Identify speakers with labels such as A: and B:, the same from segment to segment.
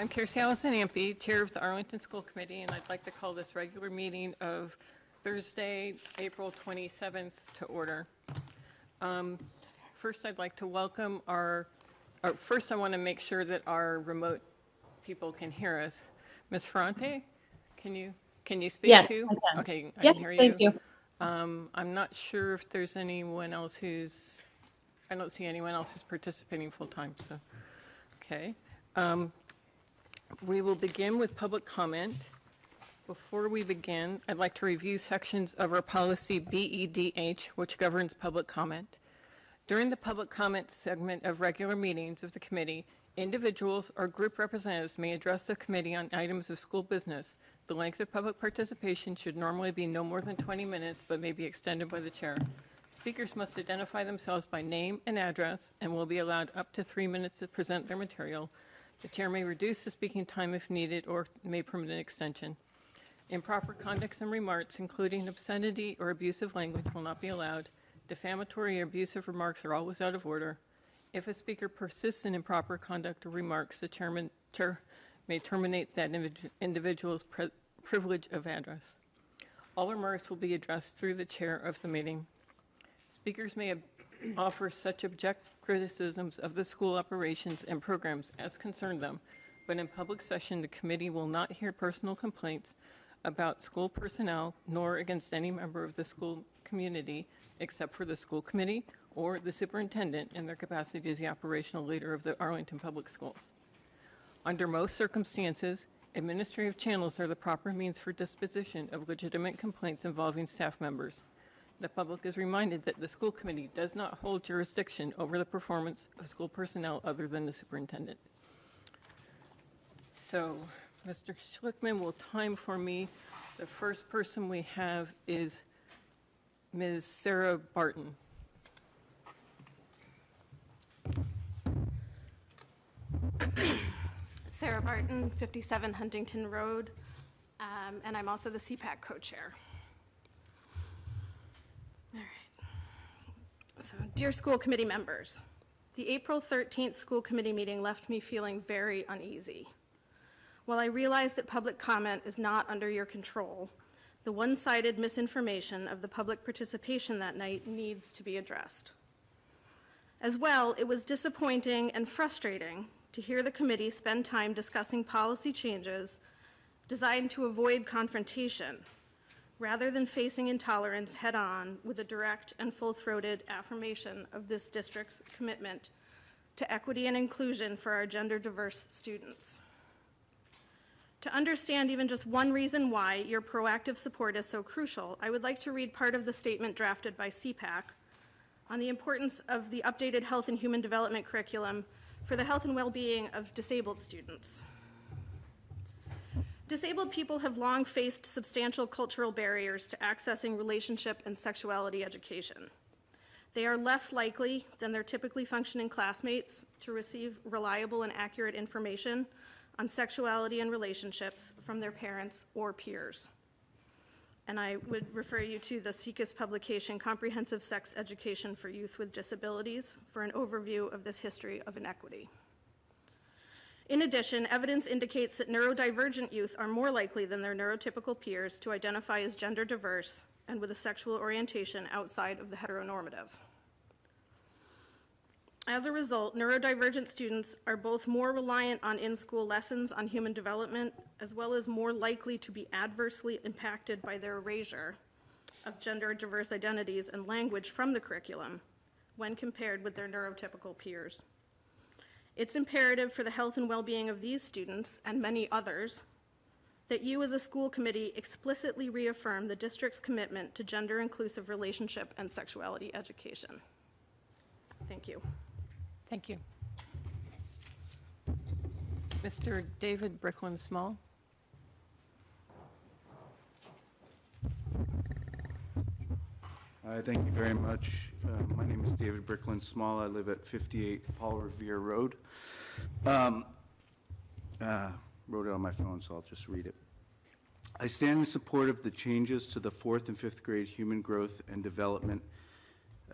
A: I'm Kirsi Allison Ampe, Chair of the Arlington School Committee, and I'd like to call this regular meeting of Thursday, April 27th to order. Um, First, I'd like to welcome our, or first I want to make sure that our remote people can hear us. Ms. Ferrante, can you, can you speak
B: Yes,
A: too?
B: I can.
A: Okay, I can
B: Yes,
A: hear you.
B: thank you.
A: Um, I'm not sure if there's anyone else who's, I don't see anyone else who's participating full-time, so, okay. Um, We will begin with public comment. Before we begin, I'd like to review sections of our policy BEDH, which governs public comment. During the public comment segment of regular meetings of the committee, individuals or group representatives may address the committee on items of school business. The length of public participation should normally be no more than 20 minutes, but may be extended by the chair. Speakers must identify themselves by name and address and will be allowed up to three minutes to present their material. The chair may reduce the speaking time if needed or may permit an extension. Improper conduct and remarks, including obscenity or abusive language, will not be allowed. Defamatory or abusive remarks are always out of order. If a speaker persists in improper conduct or remarks, the chairman, chair may terminate that individual's pri- privilege of address. All remarks will be addressed through the chair of the meeting. Speakers may offer such object criticisms of the school operations and programs as concern them, but in public session, the committee will not hear personal complaints about school personnel nor against any member of the school community except for the school committee or the superintendent in their capacity as the operational leader of the Arlington Public Schools. Under most circumstances, administrative channels are the proper means for disposition of legitimate complaints involving staff members. The public is reminded that the school committee does not hold jurisdiction over the performance of school personnel other than the superintendent. So, Mr. Schlichtman will time for me. The first person we have is Ms. Sarah Barton.
C: Sarah Barton, 57 Huntington Road, um, and I'm also the CPAC co-chair. All right. So, dear school committee members, the April 13th school committee meeting left me feeling very uneasy. While I realize that public comment is not under your control, the one-sided misinformation of the public participation that night needs to be addressed. As well, it was disappointing and frustrating to hear the committee spend time discussing policy changes designed to avoid confrontation, rather than facing intolerance head-on with a direct and full-throated affirmation of this district's commitment to equity and inclusion for our gender-diverse students. To understand even just one reason why your proactive support is so crucial, I would like to read part of the statement drafted by CPAC on the importance of the updated health and human development curriculum for the health and well-being of disabled students. Disabled people have long faced substantial cultural barriers to accessing relationship and sexuality education. They are less likely than their typically functioning classmates to receive reliable and accurate information on sexuality and relationships from their parents or peers. And I would refer you to the SIECUS publication, Comprehensive Sex Education for Youth with Disabilities, for an overview of this history of inequity. In addition, evidence indicates that neurodivergent youth are more likely than their neurotypical peers to identify as gender diverse and with a sexual orientation outside of the heteronormative. As a result, neurodivergent students are both more reliant on in-school lessons on human development, as well as more likely to be adversely impacted by their erasure of gender diverse identities and language from the curriculum when compared with their neurotypical peers. It's imperative for the health and well-being of these students and many others that you as a school committee explicitly reaffirm the district's commitment to gender-inclusive relationship and sexuality education. Thank you.
A: Thank you. Mr. David Bricklin Small?
D: Thank you very much. Uh, My name is David Brickland Small. I live at 58 Paul Revere Road. Um, uh, Wrote it on my phone, so I'll just read it. I stand in support of the changes to the fourth and fifth grade human growth and development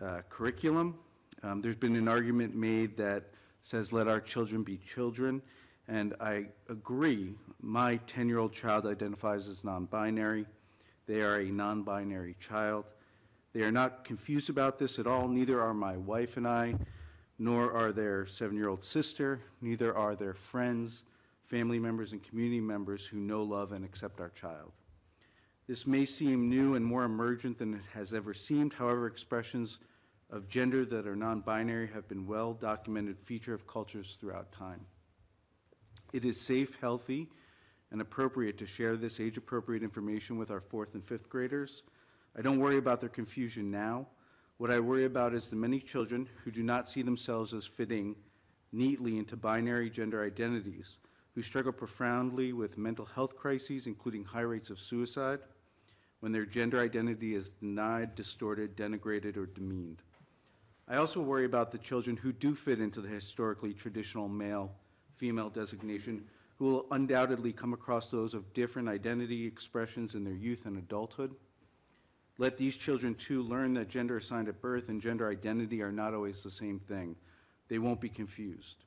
D: uh, curriculum. Um, There's been an argument made that says, "Let our children be children," And I agree, my 10-year-old child identifies as non-binary. They are a non-binary child. They are not confused about this at all, neither are my wife and I, nor are their seven-year-old sister, neither are their friends, family members, and community members who know, love, and accept our child. This may seem new and more emergent than it has ever seemed. However, expressions of gender that are non-binary have been well-documented feature of cultures throughout time. It is safe, healthy, and appropriate to share this age-appropriate information with our fourth and fifth graders. I don't worry about their confusion now. What I worry about is the many children who do not see themselves as fitting neatly into binary gender identities, who struggle profoundly with mental health crises, including high rates of suicide, when their gender identity is denied, distorted, denigrated, or demeaned. I also worry about the children who do fit into the historically traditional male-female designation, who will undoubtedly come across those of different identity expressions in their youth and adulthood. Let these children too learn that gender assigned at birth and gender identity are not always the same thing. They won't be confused.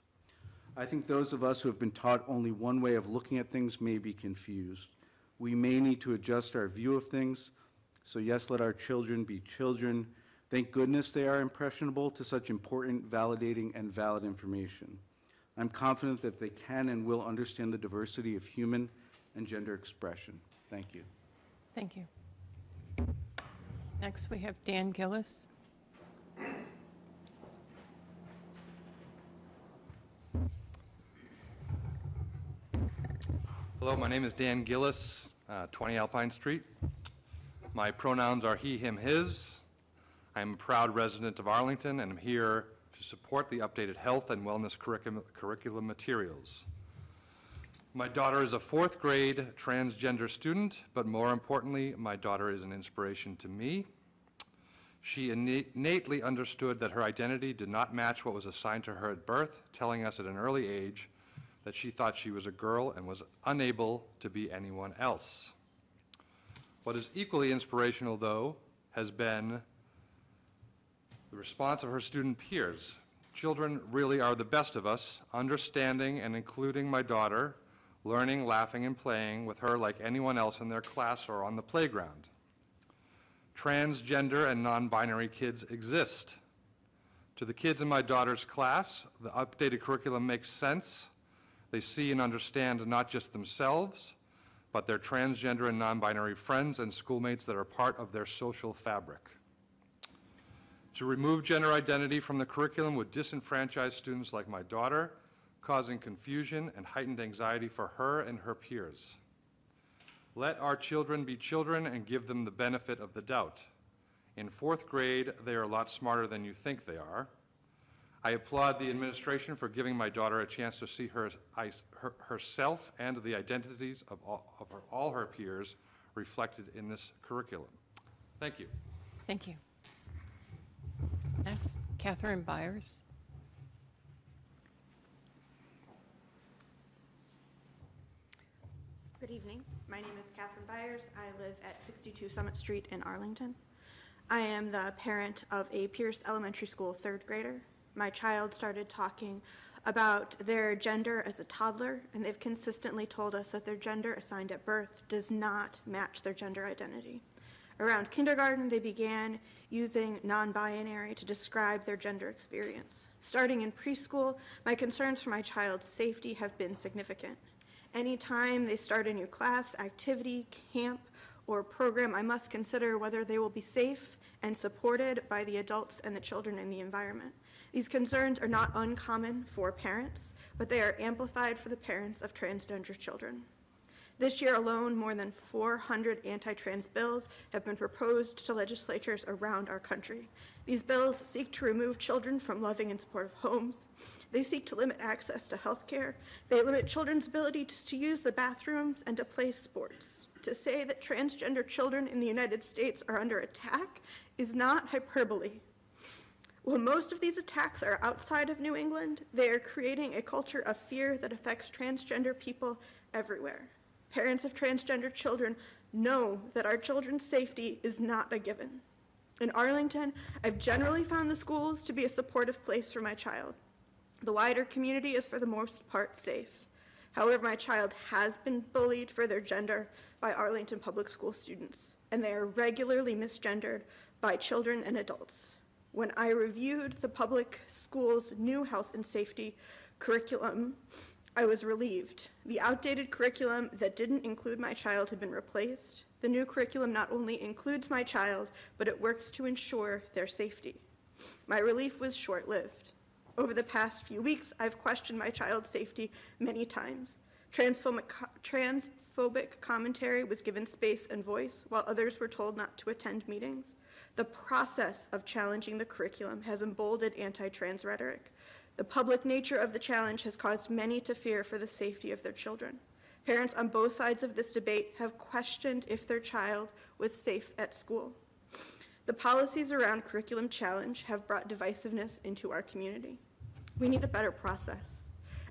D: I think those of us who have been taught only one way of looking at things may be confused. We may need to adjust our view of things. So yes, let our children be children. Thank goodness they are impressionable to such important, validating, and valid information. I'm confident that they can and will understand the diversity of human and gender expression. Thank you.
A: Thank you. Next, we have Dan Gillis.
B: Hello, my name is Dan Gillis, uh, 20 Alpine Street. My pronouns are he, him, his. I'm a proud resident of Arlington and I'm here to support the updated health and wellness curriculum curriculum materials. My daughter is a fourth grade transgender student, but more importantly, my daughter is an inspiration to me. She innately understood that her identity did not match what was assigned to her at birth, telling us at an early age that she thought she was a girl and was unable to be anyone else. What is equally inspirational, though, has been the response of her student peers. Children really are the best of us, understanding and including my daughter, learning, laughing, and playing with her like anyone else in their class or on the playground. Transgender and non-binary kids exist. To the kids in my daughter's class, the updated curriculum makes sense. They see and understand not just themselves, but their transgender and non-binary friends and schoolmates that are part of their social fabric. To remove gender identity from the curriculum would disenfranchise students like my daughter, causing confusion and heightened anxiety for her and her peers. Let our children be children and give them the benefit of the doubt. In fourth grade, they are a lot smarter than you think they are. I applaud the administration for giving my daughter a chance to see her, her- herself and the identities of all, of her, all her peers reflected in this curriculum. Thank you.
A: Thank you. Next, Catherine Byers.
E: Good evening. My name is Catherine Byers. I live at 62 Summit Street in Arlington. I am the parent of a Pierce Elementary School third grader. My child started talking about their gender as a toddler, and they've consistently told us that their gender assigned at birth does not match their gender identity. Around kindergarten, they began using non-binary to describe their gender experience. Starting in preschool, my concerns for my child's safety have been significant. Anytime they start a new class, activity, camp, or program, I must consider whether they will be safe and supported by the adults and the children in the environment. These concerns are not uncommon for parents, but they are amplified for the parents of transgender children. This year alone, more than 400 anti-trans bills have been proposed to legislatures around our country. These bills seek to remove children from loving and supportive homes. They seek to limit access to health care. They limit children's ability to use the bathrooms and to play sports. To say that transgender children in the United States are under attack is not hyperbole. While most of these attacks are outside of New England, they are creating a culture of fear that affects transgender people everywhere. Parents of transgender children know that our children's safety is not a given. In Arlington, I've generally found the schools to be a supportive place for my child. The wider community is for the most part safe. However, my child has been bullied for their gender by Arlington Public School students, and they are regularly misgendered by children and adults. When I reviewed the public school's new health and safety curriculum, I was relieved. The outdated curriculum that didn't include my child had been replaced. The new curriculum not only includes my child, but it works to ensure their safety. My relief was short lived. Over the past few weeks, I've questioned my child's safety many times. Transphobic, transphobic commentary was given space and voice, while others were told not to attend meetings. The process of challenging the curriculum has emboldened anti trans rhetoric. The public nature of the challenge has caused many to fear for the safety of their children. Parents on both sides of this debate have questioned if their child was safe at school. The policies around curriculum challenge have brought divisiveness into our community. We need a better process.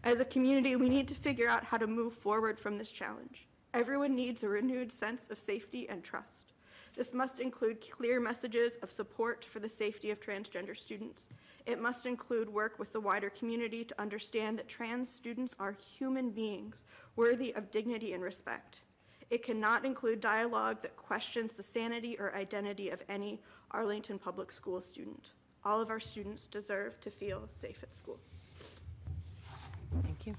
E: As a community, we need to figure out how to move forward from this challenge. Everyone needs a renewed sense of safety and trust. This must include clear messages of support for the safety of transgender students. It must include work with the wider community to understand that trans students are human beings worthy of dignity and respect. It cannot include dialogue that questions the sanity or identity of any Arlington Public School student. All of our students deserve to feel safe at school.
A: Thank you.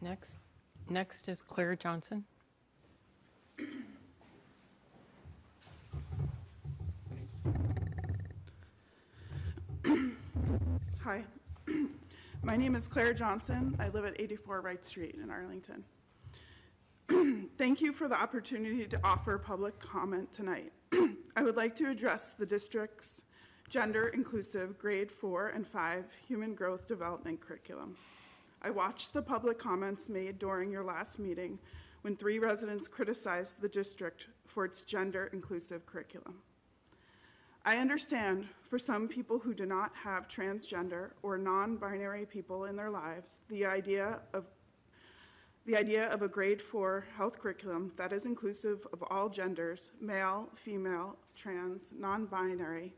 A: Next, next is Claire Johnson.
F: Hi, my name is Claire Johnson. I live at 84 Wright Street in Arlington. Thank you for the opportunity to offer public comment tonight. I would like to address the district's gender-inclusive grade four and five human growth development curriculum. I watched the public comments made during your last meeting when three residents criticized the district for its gender-inclusive curriculum. I understand for some people who do not have transgender or non-binary people in their lives, the idea of the idea of a grade four health curriculum that is inclusive of all genders, male, female, trans, non-binary,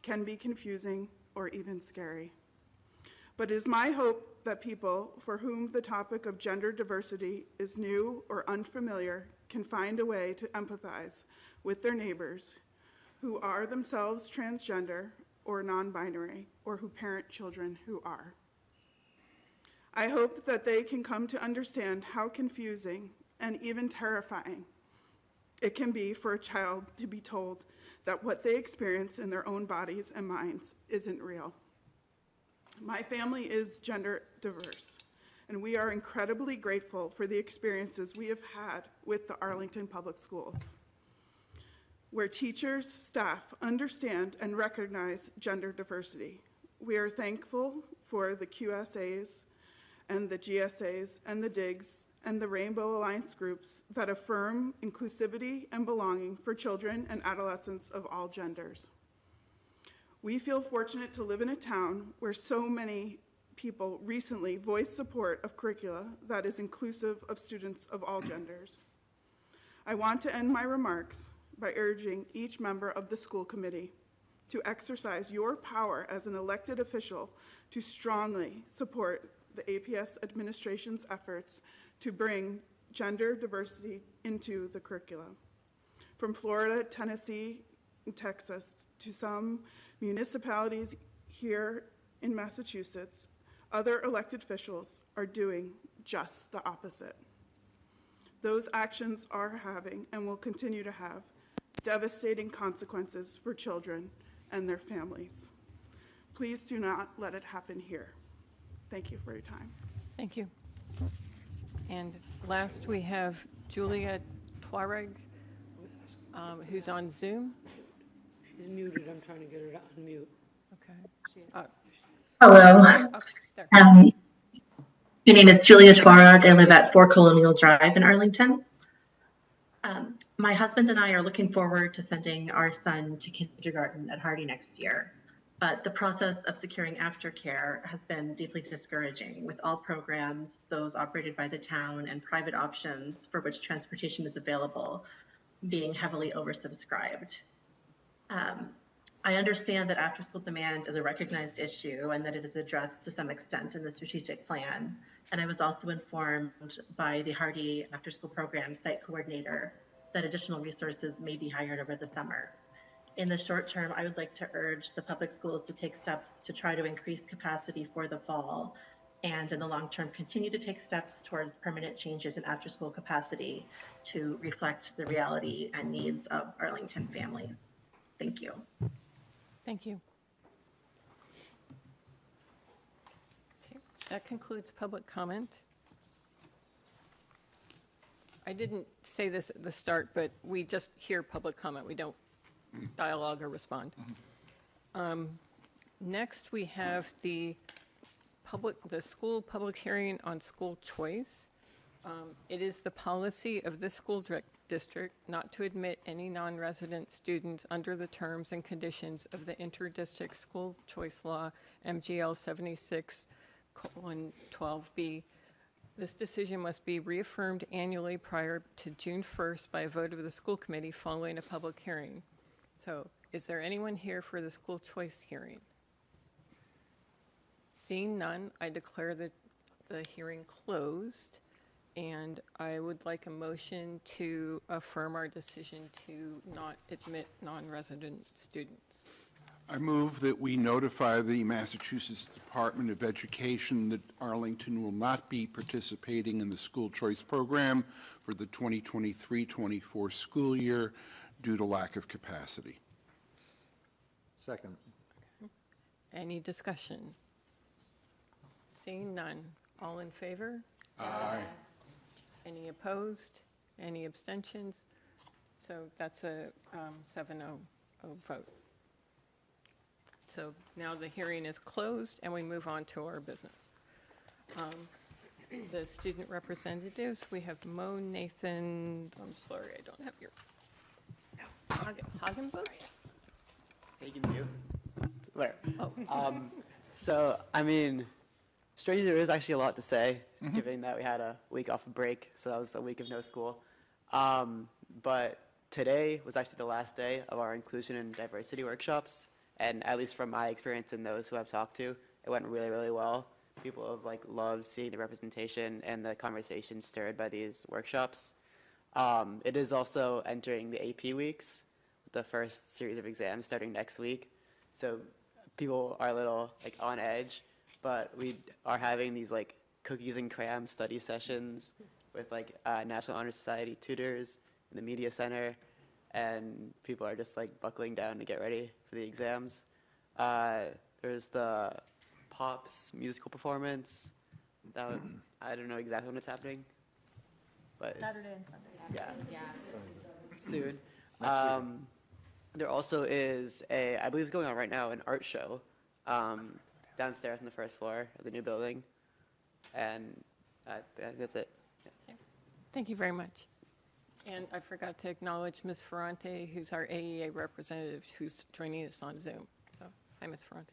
F: can be confusing or even scary. But it is my hope that people for whom the topic of gender diversity is new or unfamiliar can find a way to empathize with their neighbors who are themselves transgender or non-binary, or who parent children who are. I hope that they can come to understand how confusing and even terrifying it can be for a child to be told that what they experience in their own bodies and minds isn't real. My family is gender diverse, and we are incredibly grateful for the experiences we have had with the Arlington Public Schools where teachers, staff understand and recognize gender diversity. We are thankful for the QSAs and the GSAs and the DIGs and the Rainbow Alliance groups that affirm inclusivity and belonging for children and adolescents of all genders. We feel fortunate to live in a town where so many people recently voiced support of curricula that is inclusive of students of all genders. I want to end my remarks by urging each member of the school committee to exercise your power as an elected official to strongly support the APS administration's efforts to bring gender diversity into the curriculum. From Florida, Tennessee, and Texas to some municipalities here in Massachusetts, other elected officials are doing just the opposite. Those actions are having and will continue to have devastating consequences for children and their families. Please do not let it happen here. Thank you for your time.
A: Thank you. And last, we have Julia Tuareg, um, who's on Zoom.
G: She's muted, I'm trying to get her to unmute.
A: Okay. Uh,
H: Hello.
A: oh, there.
H: Um, my name is Julia Tuareg. I live at 4 Colonial Drive in Arlington. Um, my husband and I are looking forward to sending our son to kindergarten at Hardy next year. But the process of securing aftercare has been deeply discouraging with all programs, those operated by the town and private options for which transportation is available, being heavily oversubscribed. Um, I understand that after school demand is a recognized issue and that it is addressed to some extent in the strategic plan And I was also informed by the Hardy After School Program Site Coordinator that additional resources may be hired over the summer. In the short term, I would like to urge the public schools to take steps to try to increase capacity for the fall. And in the long term, continue to take steps towards permanent changes in after school capacity to reflect the reality and needs of Arlington families. Thank you.
A: Thank you. Okay, That concludes public comment. I didn't say this at the start, but we just hear public comment. We don't dialogue or respond. Um, Next, we have the public, the school public hearing on school choice. Um, It is the policy of this school district not to admit any non-resident students under the terms and conditions of the inter-district school choice law, MGL 76, colon, 12B. This decision must be reaffirmed annually prior to June 1st by a vote of the school committee following a public hearing. So is there anyone here for the school choice hearing? Seeing none, I declare the, the hearing closed, and I would like a motion to affirm our decision to not admit non-resident students.
I: I move that we notify the Massachusetts Department of Education that Arlington will not be participating in the school choice program for the 2023-24 school year due to lack of capacity.
J: Second.
A: Any discussion? Seeing none, all in favor?
I: Aye.
A: Any opposed? Any abstentions? So that's a um, 7-0 vote. So now the hearing is closed, and we move on to our business. Um, The student representatives, we have Mo Nathan, I'm sorry, I don't have your, Hagen- Hagenbuch?
K: Hagen View. Where?
A: Oh,
K: Um, so, I mean, strangely, there is actually a lot to say, given that we had a week off of break, so that was a week of no school. Um, but today was actually the last day of our inclusion and diversity workshops, and at least from my experience and those who I've talked to, it went really, really well. People have like loved seeing the representation and the conversation stirred by these workshops. Um, it is also entering the AP weeks, the first series of exams starting next week. So people are a little like on edge, but we are having these like cookies and cram study sessions with like uh, National Honor Society tutors in the media center, and people are just like buckling down to get ready for the exams. Uh, there's the Pops musical performance. That would, I don't know exactly when it's happening, but
L: Saturday and Sunday.
K: yeah, soon. Um, there also is a, I believe it's going on right now, an art show um, downstairs on the first floor of the new building, and uh, I think that's it.
A: Thank you very much. And I forgot to acknowledge Ms. Ferrante, who's our AEA representative, who's joining us on Zoom. So, hi, Ms. Ferrante.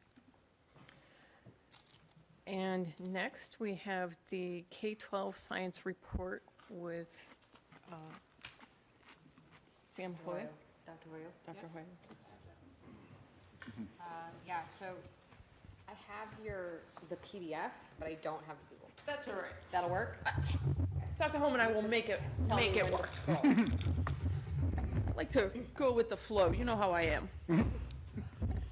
A: And next, we have the K-12 science report with uh, Sam Hoyle.
L: Dr. Hoyle?
A: Dr. Hoyle.
L: Uh, Yeah, so I have your, the PDF, but I don't have the Google.
M: That's all right.
L: That'll work?
M: Dr. Holman, I will make it,
L: Tell me
M: make it
L: when to
M: work.
L: scroll.
M: I like to go with the flow. You know how I am.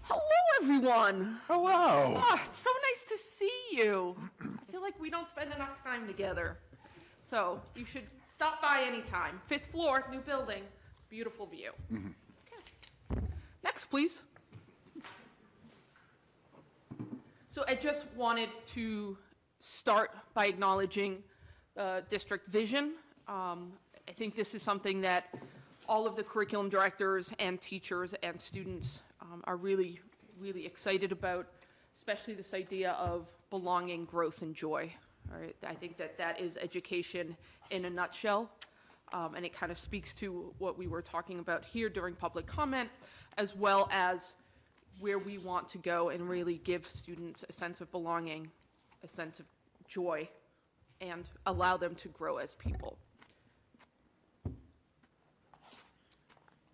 M: Hello, everyone.
I: Hello.
M: Ah, it's so nice to see you. I feel like we don't spend enough time together. So you should stop by anytime. Fifth floor, new building, beautiful view. Okay. Next, please. So I just wanted to start by acknowledging uh, district vision. Um, I think this is something that all of the curriculum directors and teachers and students um, are really, really excited about, especially this idea of belonging, growth, and joy. All right, I think that that is education in a nutshell, um, and it kind of speaks to what we were talking about here during public comment, as well as where we want to go and really give students a sense of belonging, a sense of joy, and allow them to grow as people.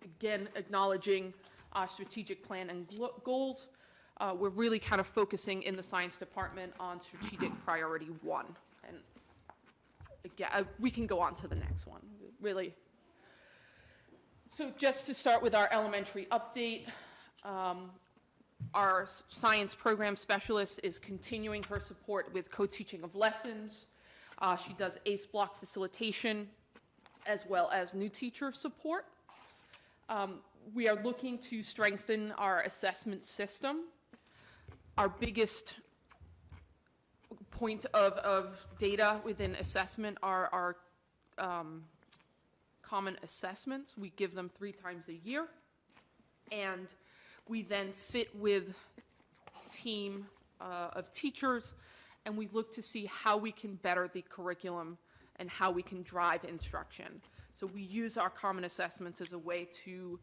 M: Again, acknowledging our strategic plan and goals, uh, we're really kind of focusing in the science department on strategic priority one. And again, uh, we can go on to the next one, really. So just to start with our elementary update, um, our science program specialist is continuing her support with co-teaching of lessons. Uh, She does ACE block facilitation as well as new teacher support. Um, We are looking to strengthen our assessment system. Our biggest point of, of data within assessment are our um, common assessments. We give them three times a year. And we then sit with team uh, of teachers and we look to see how we can better the curriculum and how we can drive instruction. So we use our common assessments as a way to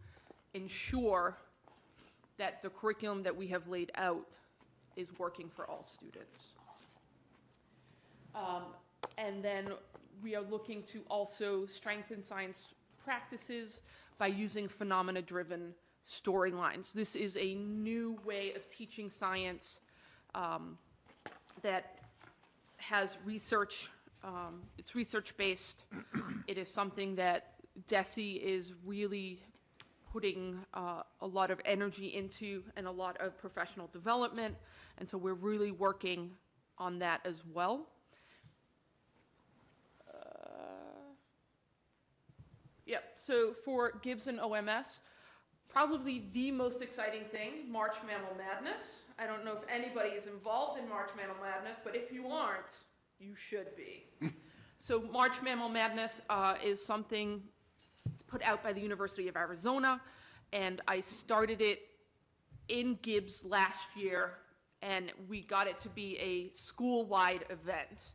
M: ensure that the curriculum that we have laid out is working for all students. Um, And then we are looking to also strengthen science practices by using phenomena-driven storylines. This is a new way of teaching science um, that has research, um, it's research-based. It is something that DESE is really putting uh, a lot of energy into and a lot of professional development. And so we're really working on that as well. Uh, Yep, so for Gibbs and OMS, probably the most exciting thing, March Mammal Madness. I don't know if anybody is involved in March Mammal Madness, but if you aren't, you should be. So March Mammal Madness uh, is something put out by the University of Arizona, and I started it in Gibbs last year, and we got it to be a school-wide event.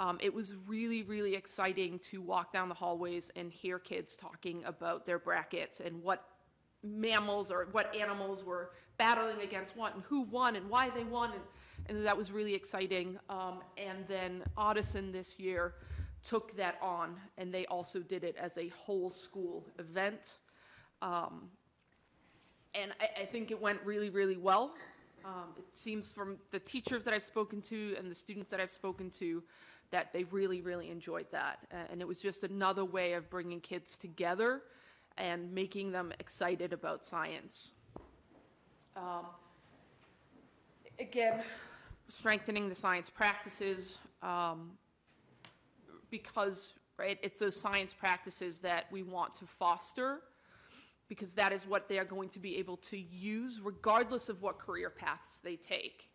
M: Um, it was really, really exciting to walk down the hallways and hear kids talking about their brackets and what mammals or what animals were battling against what and who won and why they won. And, and that was really exciting. Um, and then Ottoson this year took that on and they also did it as a whole school event. Um, and I, I think it went really, really well. Um, it seems from the teachers that I've spoken to and the students that I've spoken to that they really, really enjoyed that. And it was just another way of bringing kids together and making them excited about science. Um, again, strengthening the science practices um, because, right, it's those science practices that we want to foster because that is what they are going to be able to use regardless of what career paths they take.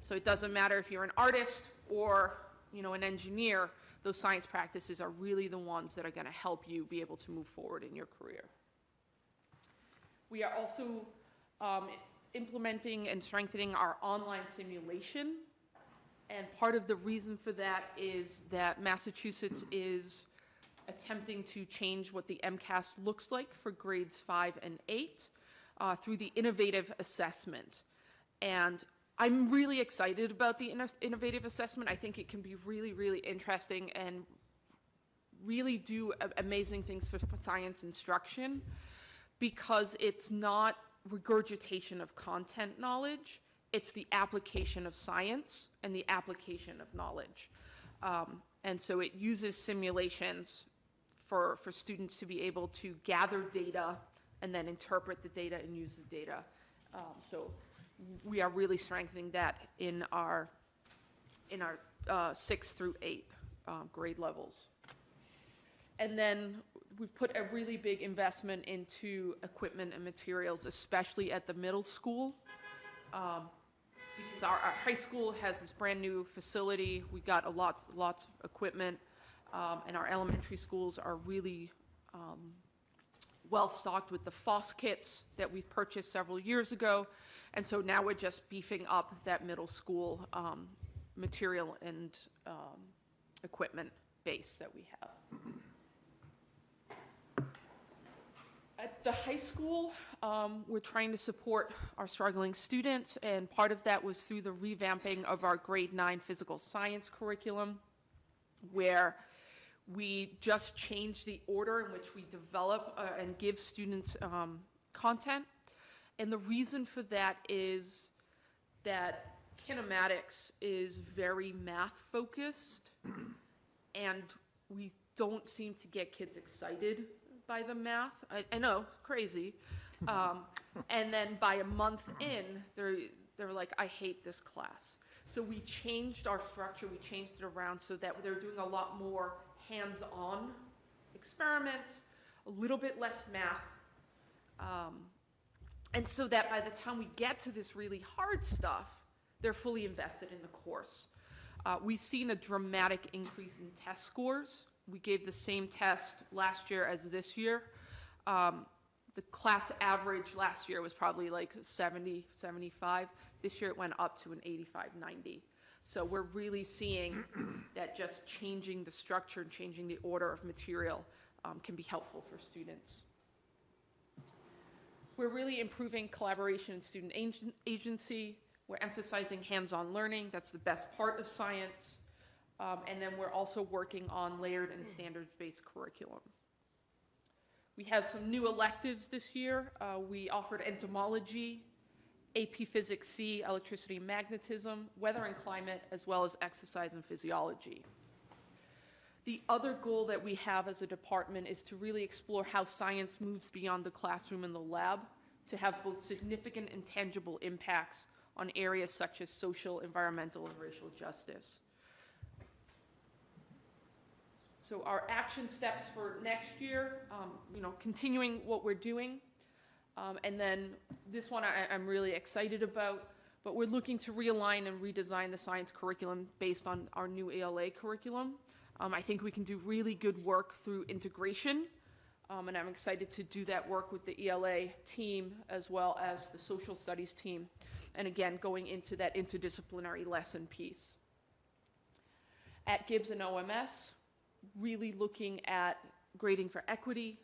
M: So it doesn't matter if you're an artist or, you know, an engineer, those science practices are really the ones that are going to help you be able to move forward in your career. We are also um, implementing and strengthening our online simulation. And part of the reason for that is that Massachusetts is attempting to change what the MCAS looks like for grades five and eight uh, through the innovative assessment. And I'm really excited about the innovative assessment. I think it can be really, really interesting and really do amazing things for, for science instruction because it's not regurgitation of content knowledge, it's the application of science and the application of knowledge. Um, and so it uses simulations for, for students to be able to gather data and then interpret the data and use the data. Um, so we are really strengthening that in our, in our uh, six through eight um, grade levels. And then we've put a really big investment into equipment and materials, especially at the middle school. Um, because our, our high school has this brand-new facility, we got a lot, lots of equipment, um, and our elementary schools are really um, well-stocked with the FOSS kits that we've purchased several years ago, and so now we're just beefing up that middle school um, material and um, equipment base that we have. At the high school, um, we're trying to support our struggling students, and part of that was through the revamping of our grade nine physical science curriculum, where we just changed the order in which we develop uh, and give students um, content. And the reason for that is that kinematics is very math focused and we don't seem to get kids excited by the math. I, I know, crazy. Um, and then by a month in, they're, they're like, I hate this class. So we changed our structure, we changed it around so that they're doing a lot more hands-on experiments, a little bit less math. Um, and so that by the time we get to this really hard stuff, they're fully invested in the course. Uh, we've seen a dramatic increase in test scores. We gave the same test last year as this year. Um, the class average last year was probably like 70, 75. This year it went up to an 85, 90. So we're really seeing that just changing the structure and changing the order of material um, can be helpful for students. We're really improving collaboration and student agency. We're emphasizing hands-on learning. That's the best part of science. Um, and then we're also working on layered and standards-based curriculum. We had some new electives this year. Uh, we offered entomology, AP Physics C, electricity and magnetism, weather and climate, as well as exercise and physiology. The other goal that we have as a department is to really explore how science moves beyond the classroom and the lab to have both significant and tangible impacts on areas such as social, environmental, and racial justice. So our action steps for next year, um, you know, continuing what we're doing. Um, and then this one I, I'm really excited about, but we're looking to realign and redesign the science curriculum based on our new ELA curriculum. Um, I think we can do really good work through integration, um, and I'm excited to do that work with the ELA team as well as the social studies team. And again, going into that interdisciplinary lesson piece. At Gibbs and OMS, really looking at grading for equity.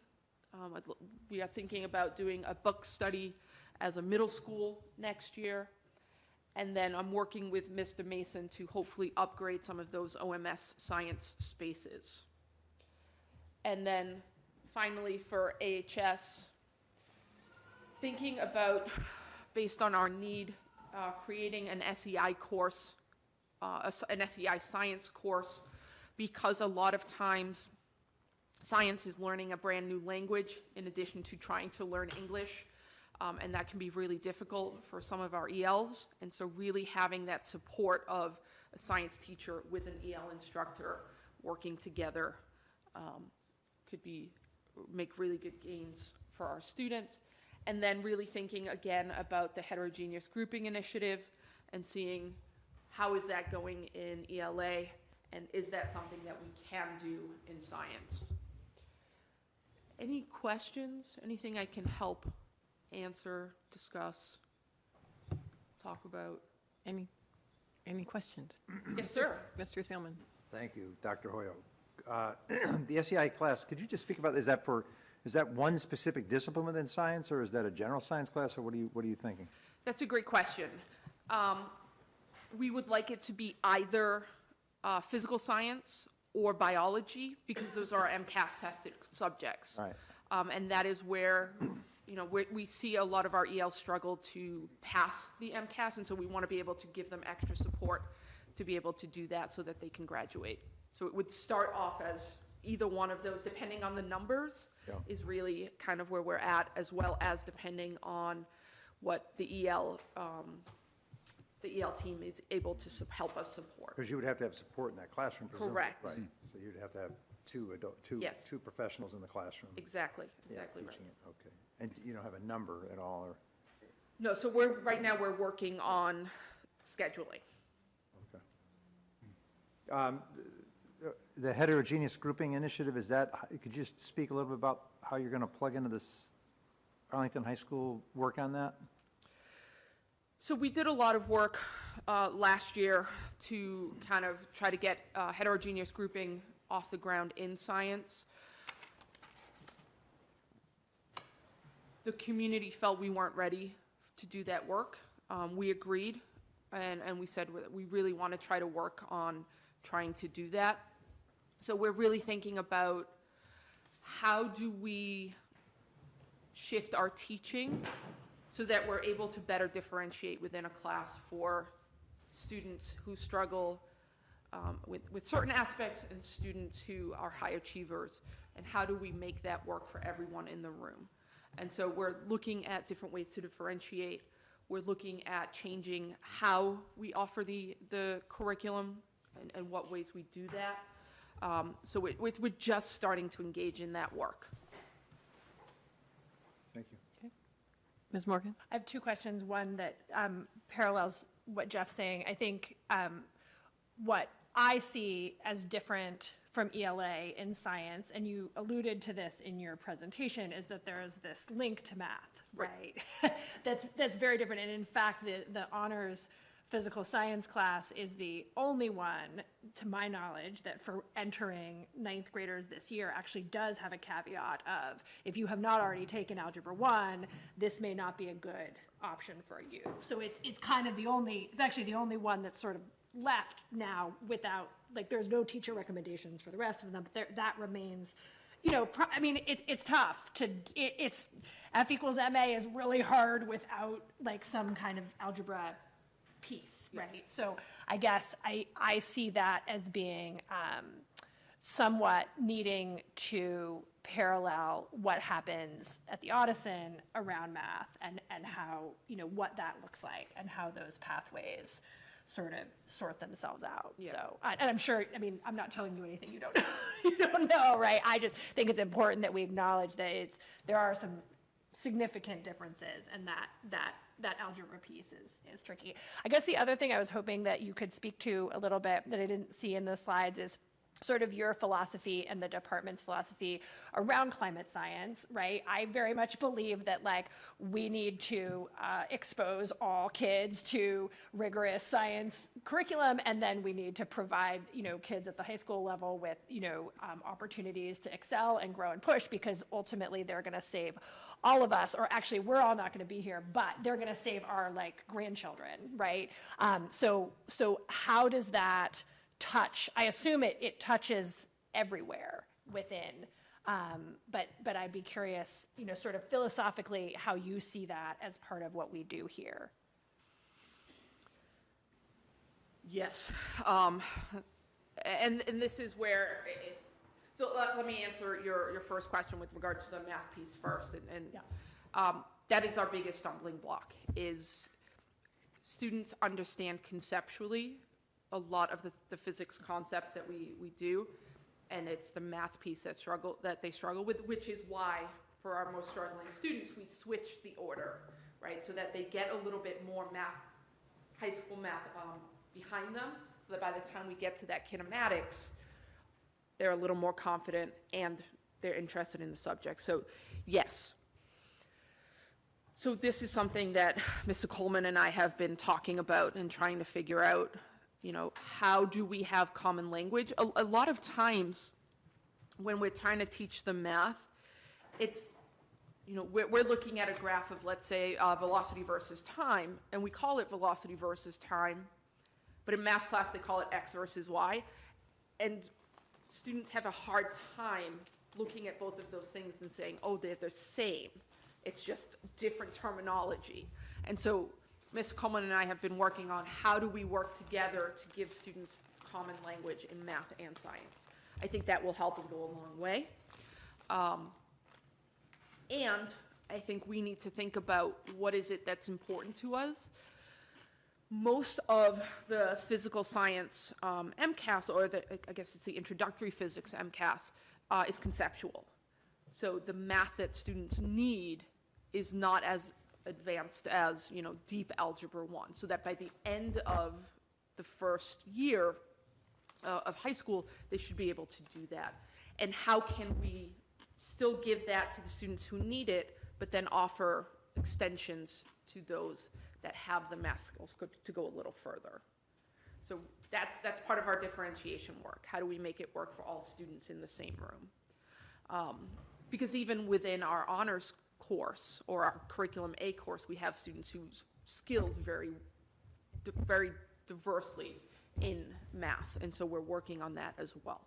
M: Um, we are thinking about doing a book study as a middle school next year. And then I'm working with Mr. Mason to hopefully upgrade some of those OMS science spaces. And then finally for AHS, thinking about, based on our need, uh, creating an SEI course, uh, an SEI science course, because a lot of times science is learning a brand new language in addition to trying to learn English. Um, and that can be really difficult for some of our ELs. And so, really having that support of a science teacher with an EL instructor working together um, could be make really good gains for our students. And then, really thinking again about the heterogeneous grouping initiative and seeing how is that going in ELA and is that something that we can do in science? Any questions? Anything I can help answer, discuss, talk about?
A: Any, any questions?
M: Yes, sir.
A: Mr. Thielman?
J: Thank you, Dr. Hoyo. Uh, The SEI class, could you just speak about, is that for, is that one specific discipline within science, or is that a general science class, or what are you, what are you thinking?
M: That's a great question. Um, we would like it to be either uh, physical science or biology because those are MCAS tested subjects.
J: Right.
M: Um, and that is where, you know, we we see a lot of our ELs struggle to pass the MCAS, and so we want to be able to give them extra support to be able to do that so that they can graduate. So it would start off as either one of those, depending on the numbers,
J: Yeah.
M: is really kind of where we're at, as well as depending on what the EL, um, the EL team is able to sup- help us support.
J: Because you would have to have support in that classroom, presumably.
M: Correct.
J: Right, so you'd have to have two adult, two,
M: Yes.
J: two professionals in the classroom.
M: Exactly,
J: yeah,
M: exactly right.
J: teaching it. Okay. And you don't have a number at all, or,
M: No, so we're, right now, we're working on scheduling.
J: okay. Um, the- The heterogeneous grouping initiative, is that, could you just speak a little bit about how you're going to plug into this Arlington High School work on that?
M: So we did a lot of work uh, last year to kind of try to get uh, heterogeneous grouping off the ground in science. The community felt we weren't ready to do that work. Um, We agreed, and, and we said we really want to try to work on trying to do that. So we're really thinking about how do we shift our teaching so that we're able to better differentiate within a class for students who struggle um, with, with certain aspects and students who are high achievers, and how do we make that work for everyone in the room? And so we're looking at different ways to differentiate. We're looking at changing how we offer the, the curriculum and, and what ways we do that. Um, so we, we're we're just starting to engage in that work.
J: Thank you.
A: Ms. Morgan?
N: I have two questions. One that um, parallels what Jeff's saying. I think um, what I see as different from ELA in science, and you alluded to this in your presentation, is that there is this link to math, right? that's that's very different. And in fact, the the honors physical science class is the only one, to my knowledge, that for entering ninth graders this year actually does have a caveat of, if you have not already taken Algebra 1, this may not be a good option for you. So it's, it's kind of the only, it's actually the only one that's sort of left now without, like, there's no teacher recommendations for the rest of them, but there, that remains, you know, I mean, it's, it's tough to, it, it's, F equals MA is really hard without, like, some kind of algebra piece, right? So I guess I, I see that as being um, somewhat needing to parallel what happens at the Ottoson around math and, and how, you know, what that looks like and how those pathways sort of sort themselves out. So, and I'm sure, I mean, I'm not telling you anything you don't, you don't know, right? I just think it's important that we acknowledge that it's, there are some significant differences and that, that, that algebra piece is, is tricky. I guess the other thing I was hoping that you could speak to a little bit that I didn't see in the slides is sort of your philosophy and the department's philosophy around climate science, right? I very much believe that like we need to uh, expose all kids to rigorous science curriculum, and then we need to provide you know kids at the high school level with you know um, opportunities to excel and grow and push because ultimately they're going to save all of us, or actually we're all not going to be here, but they're going to save our like grandchildren, right? Um, so so how does that touch, I assume it, it touches everywhere within. Um, but, but I'd be curious, you know, sort of philosophically, how you see that as part of what we do here.
M: Yes. Um, and, and this is where, it, so let, let me answer your, your first question with regards to the math piece first. And, and um, that is our biggest stumbling block is students understand conceptually a lot of the, the physics concepts that we, we do. And it's the math piece that struggle, that they struggle with, which is why for our most struggling students, we switch the order, right? So that they get a little bit more math, high school math um, behind them, so that by the time we get to that kinematics, they're a little more confident and they're interested in the subject. So yes. So this is something that Mr. Coleman and I have been talking about and trying to figure out, you know, how do we have common language? A, a lot of times when we're trying to teach them math, it's, you know, we're, we're looking at a graph of, let's say, uh, velocity versus time, and we call it velocity versus time, but in math class, they call it x versus y. And students have a hard time looking at both of those things and saying, oh, they're the same. It's just different terminology. And so Ms. Coleman and I have been working on how do we work together to give students common language in math and science. I think that will help and go a long way. Um, and I think we need to think about what is it that's important to us. Most of the physical science um, MCAS, or the, I guess it's the introductory physics MCAS, uh, is conceptual. So the math that students need is not as advanced as, you know, deep algebra one. So that by the end of the first year uh, of high school, they should be able to do that. And how can we still give that to the students who need it, but then offer extensions to those that have the math skills to go a little further? So that's, that's part of our differentiation work. How do we make it work for all students in the same room? Um, Because even within our honors course or our curriculum A course, we have students whose skills vary very diversely in math, and so we're working on that as well.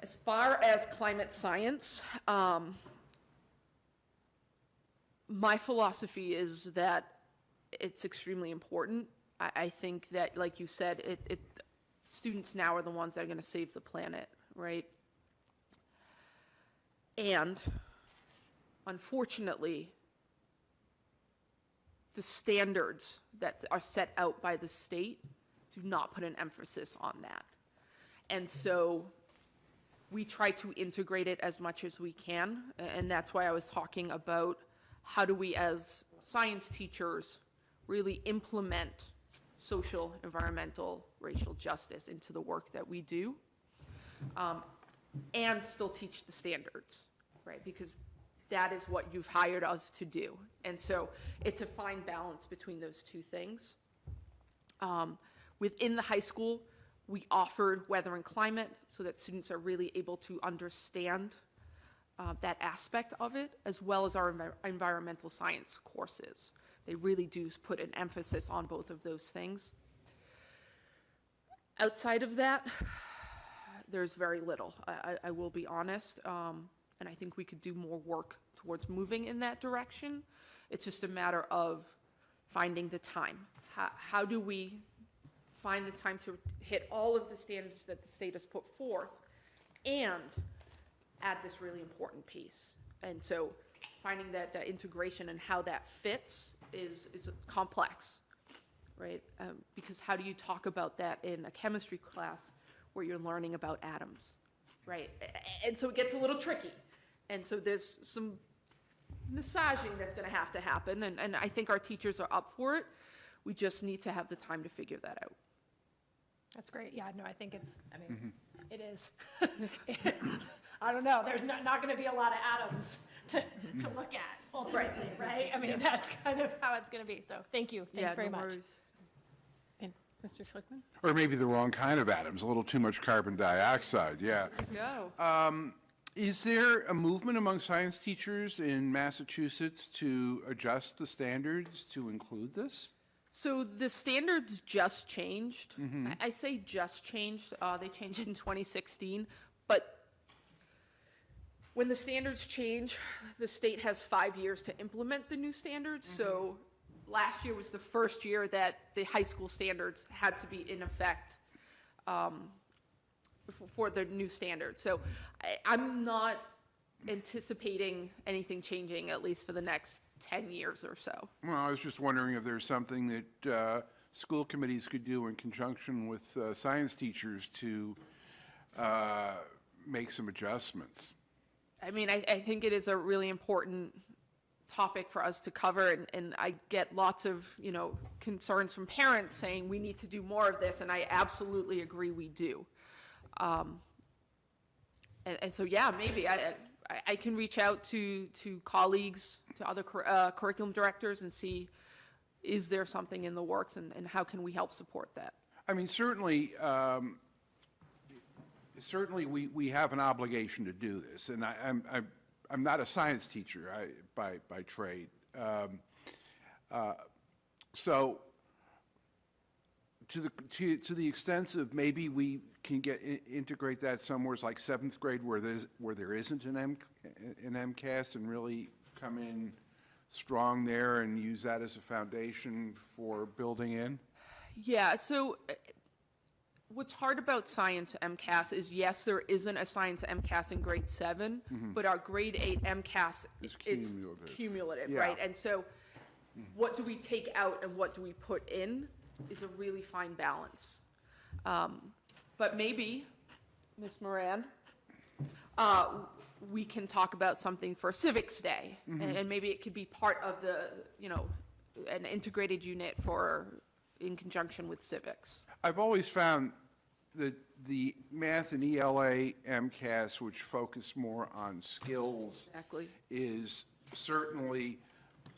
M: As far as climate science, um, my philosophy is that it's extremely important. I, I think that, like you said, it, it, students now are the ones that are going to save the planet, right? And unfortunately, the standards that are set out by the state do not put an emphasis on that. And so we try to integrate it as much as we can, and that's why I was talking about how do we, as science teachers, really implement social, environmental, racial justice into the work that we do, um, and still teach the standards, right? Because that is what you've hired us to do. And so it's a fine balance between those two things. Um, Within the high school, we offered weather and climate so that students are really able to understand uh, that aspect of it, as well as our envi- environmental science courses. They really do put an emphasis on both of those things. Outside of that, there's very little. I, I, I will be honest, um, and I think we could do more work towards moving in that direction. It's just a matter of finding the time. How, how do we find the time to hit all of the standards that the state has put forth and add this really important piece? And so finding that, that integration and how that fits is, is complex right? Um, because how do you talk about that in a chemistry class where you're learning about atoms, right? And so it gets a little tricky. And so there's some massaging that's going to have to happen, and, and I think our teachers are up for it. We just need to have the time to figure that out.
N: That's great. Yeah, no, I think it's, I mean, it is. I don't know, there's not, not gonna be a lot of atoms to, to look at ultimately, right? I mean, that's kind of how it's gonna be, so thank you,
M: Yeah,
N: thanks very
M: no
N: much.
M: worries.
A: And Mr. Schlichtman?
I: Or maybe the wrong kind of atoms, a little too much carbon dioxide, yeah.
M: Go.
I: Um, Is there a movement among science teachers in Massachusetts to adjust the standards to include this?
M: So the standards just changed. I, I say just changed. Uh, they changed in 2016, but when the standards change, the state has five years to implement the new standards. So last year was the first year that the high school standards had to be in effect um, for the new standards. So I, I'm not anticipating anything changing, at least for the next 10 years or so.
I: Well, I was just wondering if there's something that uh, school committees could do in conjunction with uh, science teachers to uh, make some adjustments.
M: I mean, I, I think it is a really important topic for us to cover, and, and I get lots of, you know, concerns from parents saying we need to do more of this, and I absolutely agree we do. Um, and, and so, yeah, maybe I, I, I can reach out to, to colleagues, to other cur- uh, curriculum directors and see, is there something in the works, and, and how can we help support that?
I: I mean, certainly, um, certainly, we, we have an obligation to do this, and I, I'm, I'm, I'm not a science teacher I, by, by trade. Um, uh, So, to the, to, to the extent of maybe we can get, integrate that somewhere like seventh grade where there's, where there isn't an M, an MCAS and really come in strong there and use that as a foundation for building in?
M: Yeah, so uh, what's hard about science MCAS is, yes, there isn't a science MCAS in grade seven, but our grade eight MCAS
I: Is
M: is
I: cumulative.
M: cumulative,
I: Yeah.
M: right? And so what do we take out and what do we put in is a really fine balance. Um, But maybe, Ms. Moran, uh, we can talk about something for Civics Day. And and maybe it could be part of the, you know, an integrated unit for, in conjunction with civics.
I: I've always found that the math and ELA MCAS, which focus more on skills,
M: Exactly.
I: is certainly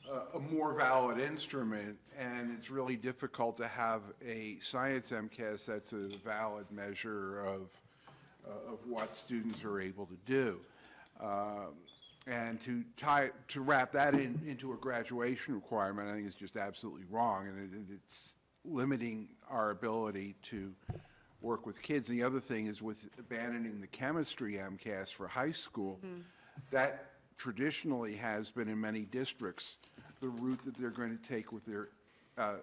I: a, a more valid instrument, and it's really difficult to have a science MCAS that's a valid measure of, uh, of what students are able to do. Um, And to tie, to wrap that in, into a graduation requirement, I think is just absolutely wrong, and it, it's limiting our ability to work with kids. And the other thing is with abandoning the chemistry MCAS for high school, that traditionally has been in many districts, the route that they're going to take with their uh,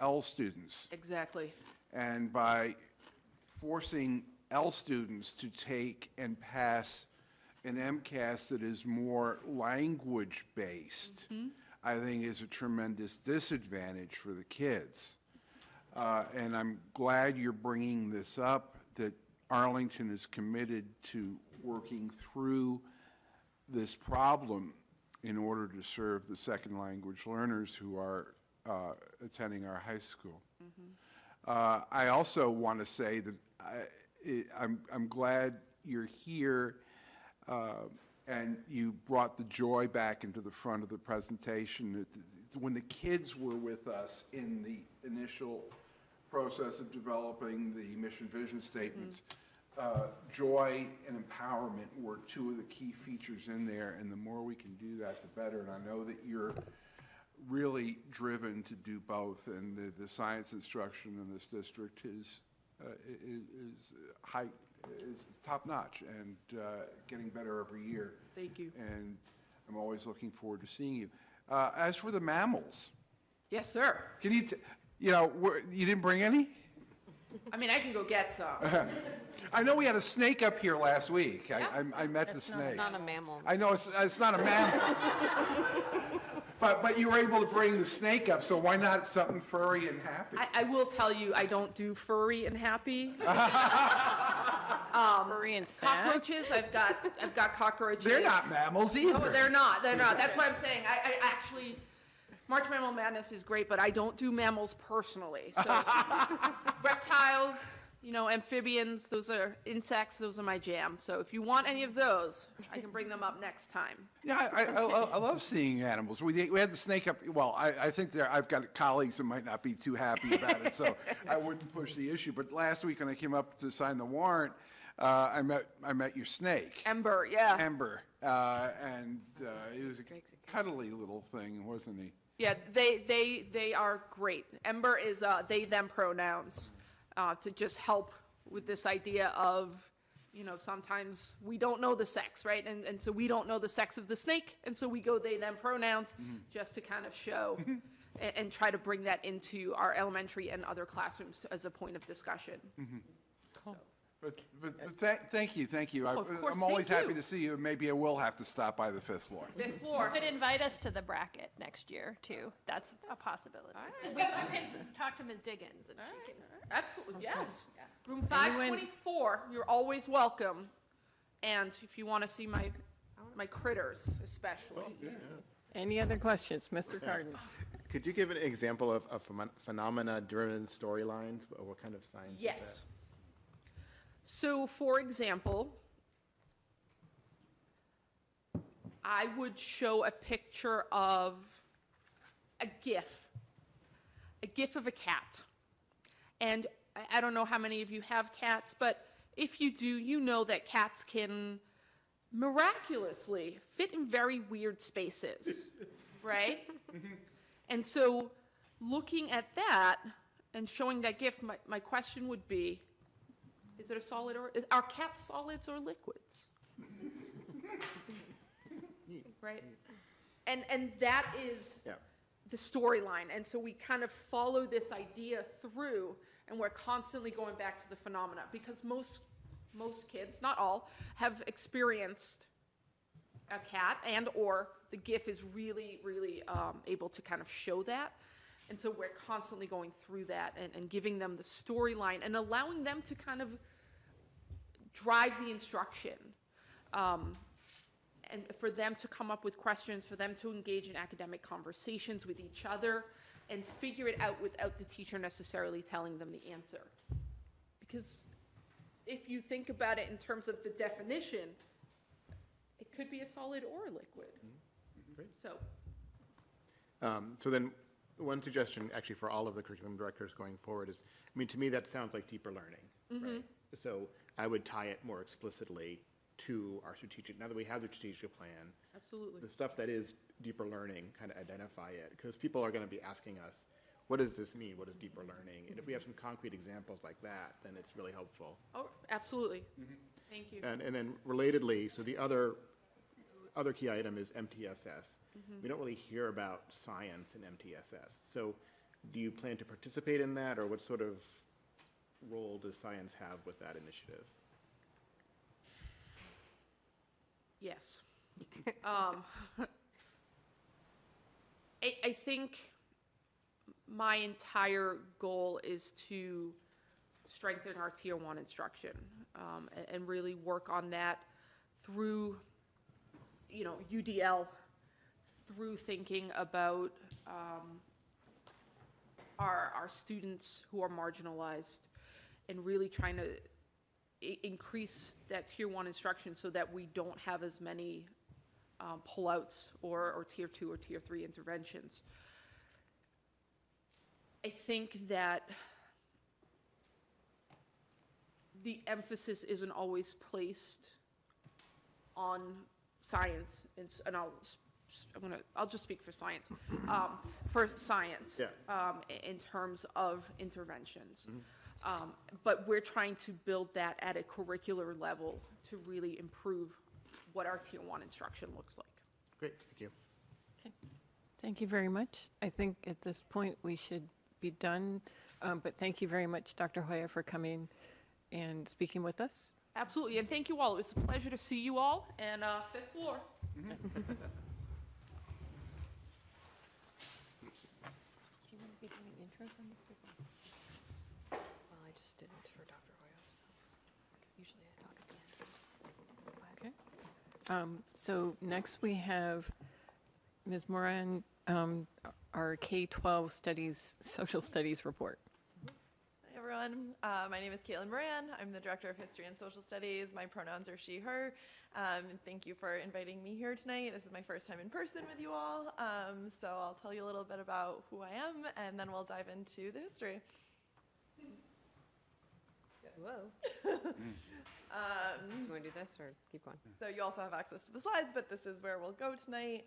I: L students.
M: Exactly.
I: And by forcing L students to take and pass an MCAS that is more language-based, I think is a tremendous disadvantage for the kids. Uh, And I'm glad you're bringing this up, that Arlington is committed to working through this problem in order to serve the second language learners who are uh, attending our high school. Uh, I also want to say that I- I- I'm I'm glad you're here uh, and you brought the joy back into the front of the presentation. When the kids were with us in the initial process of developing the mission vision statements, uh, joy and empowerment were two of the key features in there, and the more we can do that, the better. And I know that you're really driven to do both, and the, the science instruction in this district is, uh, i- i- is high, is top-notch and uh, getting better every year.
M: Thank you.
I: And I'm always looking forward to seeing you. Uh, As for the mammals,
M: Yes, sir.
I: can you, t- you know, you didn't bring any?
M: I mean, I can go get some.
I: I know we had a snake up here last week. I, I- I met the snake.
L: It's not a mammal.
I: I know, it's, it's not a mammal. But, but you were able to bring the snake up, so why not something furry and happy?
M: I, I will tell you, I don't do furry and happy.
A: Um, furry and sad?
M: Cockroaches, I've got, I've got cockroaches.
I: They're not mammals oh, either.
M: No, they're not, they're not. That's why I'm saying, I, I actually, March Mammal Madness is great, but I don't do mammals personally. So reptiles, you know, amphibians, those are insects, those are my jam. So if you want any of those, I can bring them up next time.
I: Yeah, I, I, I I love seeing animals. We, we had the snake up, well, I, I think there, I've got colleagues that might not be too happy about it, so I wouldn't push the issue. But last week when I came up to sign the warrant, uh, I met, I met your snake.
M: Ember, yeah.
I: Ember, uh, and, uh, he was a cuddly little thing, wasn't he?
M: Yeah, they, they, they are great. Ember is uh, they, them pronouns uh, to just help with this idea of, you know, sometimes we don't know the sex, right? And, and so we don't know the sex of the snake, and so we go they, them pronouns mm-hmm. just to kind of show mm-hmm. and, and try to bring that into our elementary and other classrooms as a point of discussion. Mm-hmm.
I: But, but, but thank, thank you, thank you. Oh, I-
M: Oh, of course,
I: I'm always
M: thank
I: happy
M: you.
I: to see you, maybe I will have to stop by the fifth floor.
M: Fifth floor.
N: Could invite us to the bracket next year, too. That's a possibility. We we can talk to Ms. Diggins, and she can.
M: Absolutely, yes. Room 524, you're always welcome. And if you want to see my, my critters especially.
A: Oh, Any other questions? Mr. Carden?
O: Could you give an example of, of phenomena-driven storylines? What what kind of science is that?
M: So, for example, I would show a picture of a GIF, a GIF of a cat. And I, I don't know how many of you have cats, but if you do, you know that cats can miraculously fit in very weird spaces, right? Mm-hmm. And so, looking at that and showing that GIF, my, my question would be is it a solid or is, are cats solids or liquids? right? And, and that is
O: Yeah.
M: the storyline. And so we kind of follow this idea through, and we're constantly going back to the phenomena because most, most kids, not all, have experienced a cat and or the gif is really really um, able to kind of show that and so we're constantly going through that and, and giving them the storyline and allowing them to kind of drive the instruction um, and for them to come up with questions for them to engage in academic conversations with each other and figure it out without the teacher necessarily telling them the answer because if you think about it in terms of the definition it could be a solid or a liquid.
O: Great.
M: So,
O: Um, So then, one suggestion, actually, for all of the curriculum directors going forward is, I mean, to me, that sounds like deeper learning, right? Mm-hmm. So I would tie it more explicitly to our strategic, now that we have the strategic plan,
M: absolutely.
O: the stuff that is deeper learning, kind of identify it, because people are going to be asking us, what does this mean? What is deeper learning? And if we have some concrete examples like that, then it's really helpful.
M: Oh, absolutely. Mm-hmm. Thank you.
O: And, and then relatedly, so the other, other key item is MTSS. We don't really hear about science in MTSS. So do you plan to participate in that, or what sort of, role does science have with that initiative?
M: Yes. Um, I, I think my entire goal is to strengthen our tier one instruction um, a- and, really work on that through, you know, UDL, through thinking about um, our, our students who are marginalized and really trying to increase that tier one instruction so that we don't have as many um, pullouts or, or tier two or tier three interventions. I think that the emphasis isn't always placed on science, and, s- and I'll, s- s- I'm gonna, I'll just speak for science, um, for science.
O: Yeah.
M: Um, i- in terms of interventions. Um, but we're trying to build that at a curricular level to really improve what our tier one instruction looks like.
O: Great, thank you.
A: Thank you very much. I think at this point, we should be done, Um, but thank you very much, Dr. Hoya, for coming and speaking with us.
M: Absolutely, and thank you all. It was a pleasure to see you all, and, uh, fifth floor.
L: Do you want to be doing intros on this people? Well, I just didn't for Dr. Hoyo, so usually I talk at the end.
A: Okay. Um, So next, we have Ms. Moran, um, our K-12 studies, social studies report.
P: Everyone. Uh, my name is Caitlin Moran. I'm the Director of History and Social Studies. My pronouns are she, her. Um, and thank you for inviting me here tonight. This is my first time in person with you all. Um, so I'll tell you a little bit about who I am, and then we'll dive into the history.
L: Whoa.
P: Um,
L: You want to do this or keep going?
P: So you also have access to the slides, but this is where we'll go tonight.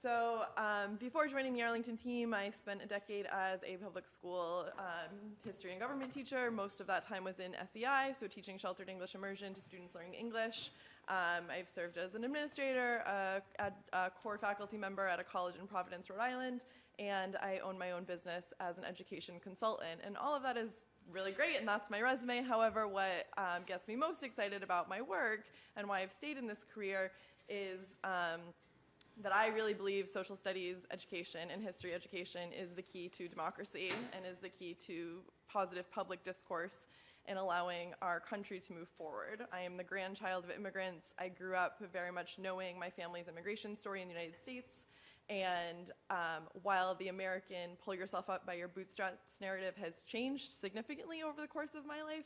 P: So um, before joining the Arlington team, I spent a decade as a public school um, history and government teacher. Most of that time was in SEI, so teaching sheltered English immersion to students learning English. Um, I've served as an administrator, a, a, a core faculty member at a college in Providence, Rhode Island, and I own my own business as an education consultant. And all of that is really great, and that's my resume. However, what um, gets me most excited about my work and why I've stayed in this career is um, that I really believe social studies education and history education is the key to democracy and is the key to positive public discourse in allowing our country to move forward. I am the grandchild of immigrants. I grew up very much knowing my family's immigration story in the United States. And um, while the American pull yourself up by your bootstraps narrative has changed significantly over the course of my life,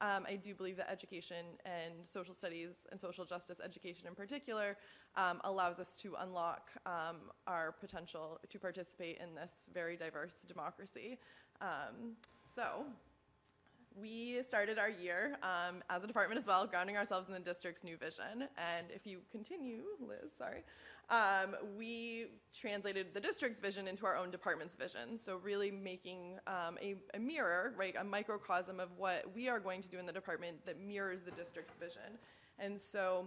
P: um, I do believe that education and social studies and social justice education in particular um, allows us to unlock um, our potential to participate in this very diverse democracy. Um, so, we started our year um, as a department as well, grounding ourselves in the district's new vision. And if you continue, Liz, sorry, um, we translated the district's vision into our own department's vision. So really making um, a, a mirror, right, a microcosm of what we are going to do in the department that mirrors the district's vision. And so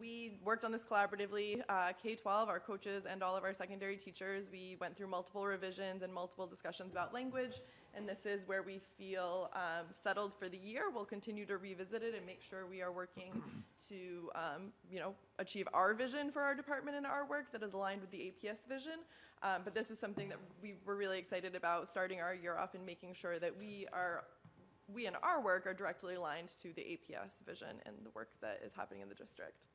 P: we worked on this collaboratively. Uh, K-12, our coaches and all of our secondary teachers, we went through multiple revisions and multiple discussions about language, and this is where we feel um, settled for the year. We'll continue to revisit it and make sure we are working to, um, you know, achieve our vision for our department and our work that is aligned with the APS vision. Um, but this was something that we were really excited about starting our year off and making sure that we are we and our work are directly aligned to the APS vision and the work that is happening in the district.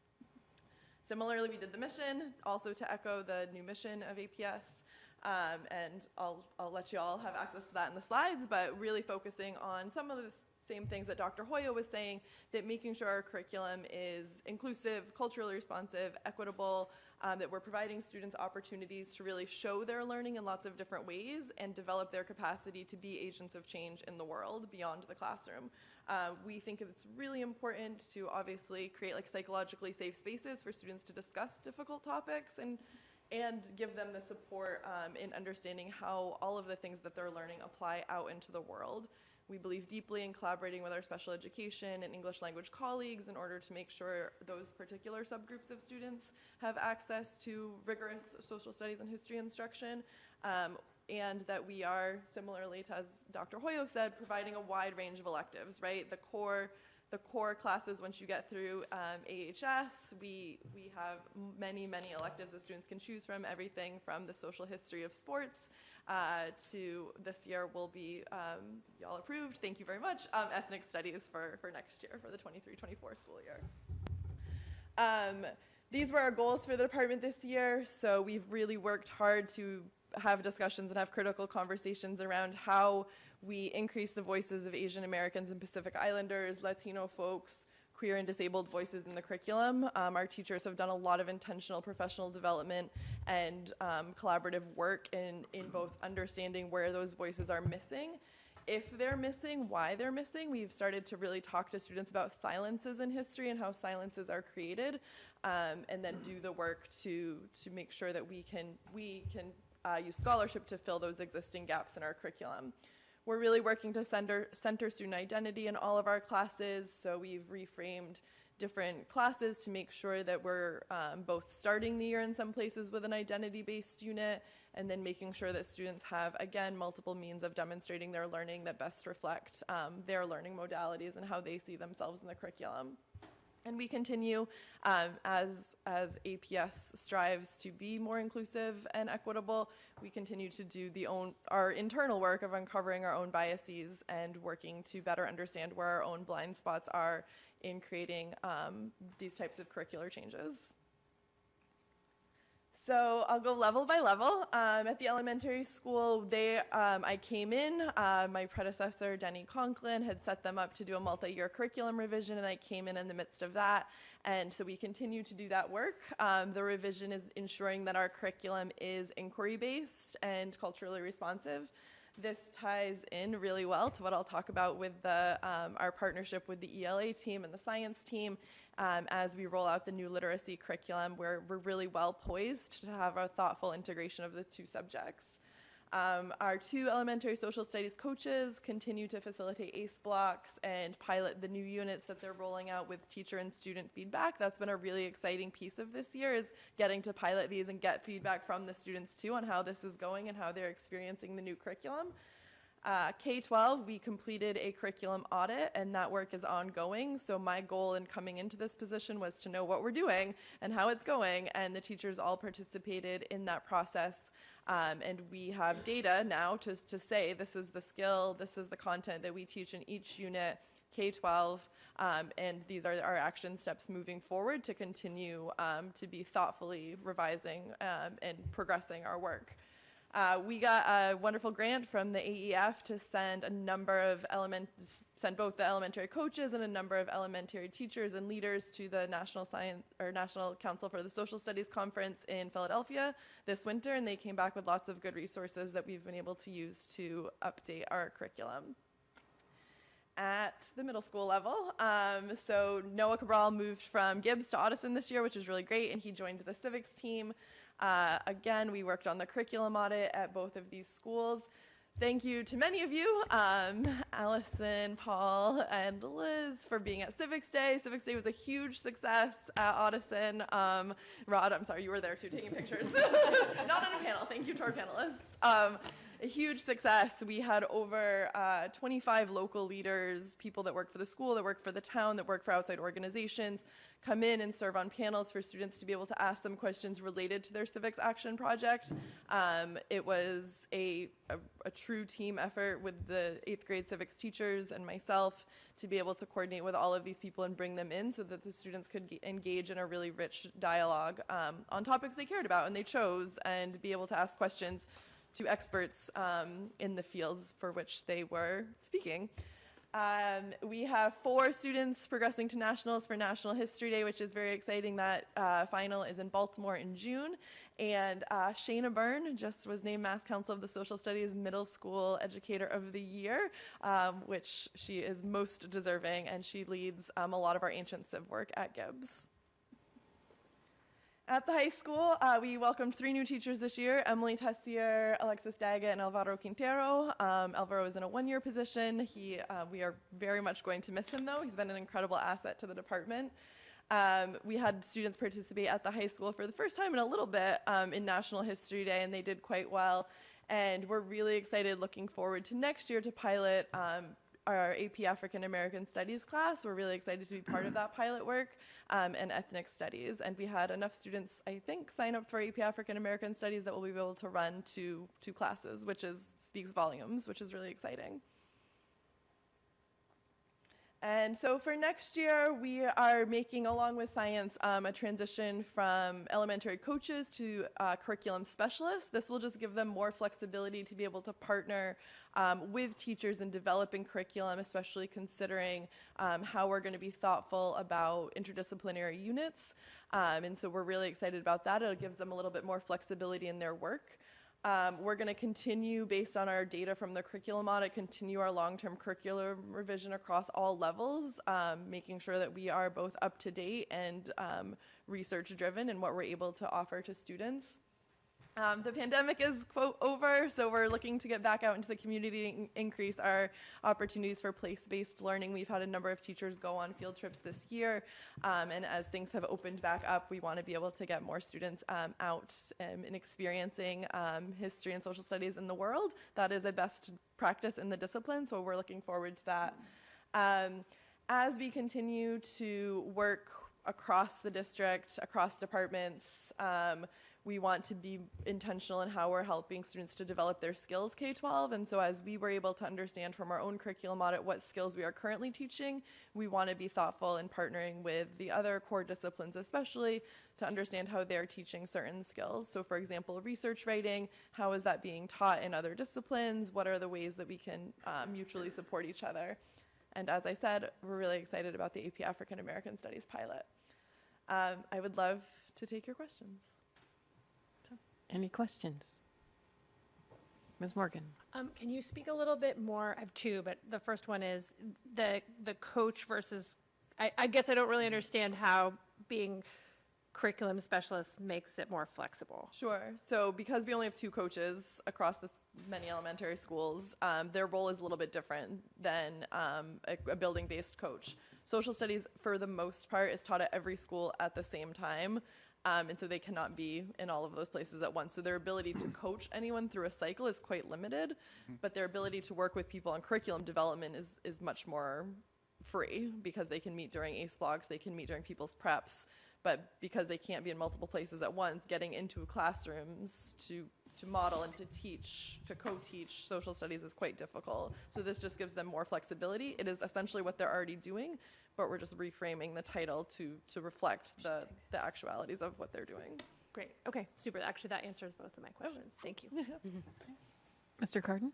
P: Similarly, we did the mission, also to echo the new mission of APS. Um, and I'll, I'll let you all have access to that in the slides, but really focusing on some of the same things that Dr. Hoya was saying, that making sure our curriculum is inclusive, culturally responsive, equitable, um, that we're providing students opportunities to really show their learning in lots of different ways and develop their capacity to be agents of change in the world beyond the classroom. Uh, we think it's really important to obviously create like psychologically safe spaces for students to discuss difficult topics and and give them the support um, in understanding how all of the things that they're learning apply out into the world. We believe deeply in collaborating with our special education and English language colleagues in order to make sure those particular subgroups of students have access to rigorous social studies and history instruction. Um, and that we are, similarly to as Dr. Hoyo said, providing a wide range of electives, right? The core, the core classes, once you get through um, AHS, we, we have many, many electives that students can choose from, everything from the social history of sports uh, to this year will be, um, y'all approved, thank you very much, um, ethnic studies for, for next year, for the 23-24 school year. Um, these were our goals for the department this year, so we've really worked hard to have discussions and have critical conversations around how we increase the voices of Asian Americans and Pacific Islanders, Latino folks, queer and disabled voices in the curriculum. Um, our teachers have done a lot of intentional professional development and um, collaborative work in, in both understanding where those voices are missing if they're missing, why they're missing. We've started to really talk to students about silences in history and how silences are created, um, and then do the work to to make sure that we can we can uh, use scholarship to fill those existing gaps in our curriculum. We're really working to center center student identity in all of our classes, so we've reframed different classes to make sure that we're um, both starting the year in some places with an identity-based unit and then making sure that students have, again, multiple means of demonstrating their learning that best reflect um, their learning modalities and how they see themselves in the curriculum. And we continue um, as, as APS strives to be more inclusive and equitable. We continue to do the own, our internal work of uncovering our own biases and working to better understand where our own blind spots are in creating um, these types of curricular changes. So I'll go level by level. Um, at the elementary school, they, um, I came in, uh, my predecessor, Denny Conklin, had set them up to do a multi-year curriculum revision, and I came in in the midst of that. And so we continue to do that work. Um, the revision is ensuring that our curriculum is inquiry-based and culturally responsive. This ties in really well to what I'll talk about with the, um, our partnership with the ELA team and the science team um, as we roll out the new literacy curriculum we're really well poised to have a thoughtful integration of the two subjects. Um, our two elementary social studies coaches continue to facilitate ACE blocks and pilot the new units that they're rolling out with teacher and student feedback. That's been a really exciting piece of this year is getting to pilot these and get feedback from the students too on how this is going and how they're experiencing the new curriculum. Uh, K-12, we completed a curriculum audit and that work is ongoing. So my goal in coming into this position was to know what we're doing and how it's going and the teachers all participated in that process. Um, and we have data now to, to say this is the skill, this is the content that we teach in each unit, K-12, um, and these are our action steps moving forward to continue um, to be thoughtfully revising um, and progressing our work. Uh, we got a wonderful grant from the AEF to send a number of element, send both the elementary coaches and a number of elementary teachers and leaders to the National Science or National Council for the Social Studies Conference in Philadelphia this winter, and they came back with lots of good resources that we've been able to use to update our curriculum at the middle school level. Um, so Noah Cabral moved from Gibbs to Ottoson this year, which is really great, and he joined the civics team. Uh, again, we worked on the curriculum audit at both of these schools. Thank you to many of you, um, Allison, Paul, and Liz for being at Civics Day. Civics Day was a huge success at Ottoson. Um, Rod, I'm sorry, you were there too, taking pictures. Not on a panel, thank you to our panelists. Um, a huge success. We had over uh, 25 local leaders, people that work for the school, that work for the town, that work for outside organizations, come in and serve on panels for students to be able to ask them questions related to their civics action project. Um, it was a, a, a, true team effort with the eighth grade civics teachers and myself to be able to coordinate with all of these people and bring them in so that the students could engage in a really rich dialogue um, on topics they cared about and they chose and be able to ask questions to experts um, in the fields for which they were speaking. Um, we have four students progressing to nationals for National History Day, which is very exciting. That uh, final is in Baltimore in June. And uh, Shayna Byrne just was named Mass Council of the Social Studies Middle School Educator of the Year, um, which she is most deserving, and she leads um, a lot of our ancient civ work at Gibbs. At the high school, uh, we welcomed three new teachers this year, Emily Tessier, Alexis Daga, and Alvaro Quintero. Um, Alvaro is in a one-year position. He, uh, we are very much going to miss him, though. He's been an incredible asset to the department. Um, we had students participate at the high school for the first time in a little bit um, in National History Day, and they did quite well. And we're really excited, looking forward to next year to pilot um, our AP African American Studies class. We're really excited to be part of that pilot work um, and ethnic studies. And we had enough students, I think, sign up for AP African American Studies that we'll be able to run two, two classes, which is speaks volumes, which is really exciting. And so for next year, we are making, along with science, um, a transition from elementary coaches to uh, curriculum specialists. This will just give them more flexibility to be able to partner um, with teachers in developing curriculum, especially considering um, how we're going to be thoughtful about interdisciplinary units. Um, and so we're really excited about that. It gives them a little bit more flexibility in their work. Um, we're going to continue, based on our data from the curriculum audit, continue our long-term curriculum revision across all levels, um, making sure that we are both up to date and um, research-driven in what we're able to offer to students. Um, the pandemic is, quote, over, so we're looking to get back out into the community and increase our opportunities for place-based learning. We've had a number of teachers go on field trips this year, um, and as things have opened back up, we want to be able to get more students um, out um, and experiencing um, history and social studies in the world. That is a best practice in the discipline, so we're looking forward to that. Um, as we continue to work across the district, across departments, we want to be intentional in how we're helping students to develop their skills K-12. And so as we were able to understand from our own curriculum audit what skills we are currently teaching, we want to be thoughtful in partnering with the other core disciplines especially to understand how they're teaching certain skills. So for example, research writing, how is that being taught in other disciplines? What are the ways that we can uh, mutually support each other? And as I said, we're really excited about the AP African American Studies pilot. Um, I would love to take your questions.
A: Any questions? Ms. Morgan?
N: Um, can you speak a little bit more? I have two, but the first one is the, the coach versus, I, I guess I don't really understand how being curriculum specialist makes it more flexible.
P: Sure. So because we only have two coaches across this many elementary schools, um, their role is a little bit different than um, a, a building-based coach. Social studies, for the most part, is taught at every school at the same time. Um, and so they cannot be in all of those places at once. So their ability to coach anyone through a cycle is quite limited, but their ability to work with people on curriculum development is, is much more free because they can meet during ACE blocks, they can meet during people's preps, but because they can't be in multiple places at once, getting into classrooms to to model and to teach, to co-teach social studies is quite difficult. So this just gives them more flexibility. It is essentially what they're already doing, but we're just reframing the title to, to reflect the, the actualities of what they're doing.
N: Great. Okay, super. Actually, that answers both of my questions. Thank you.
A: Mr. Carden?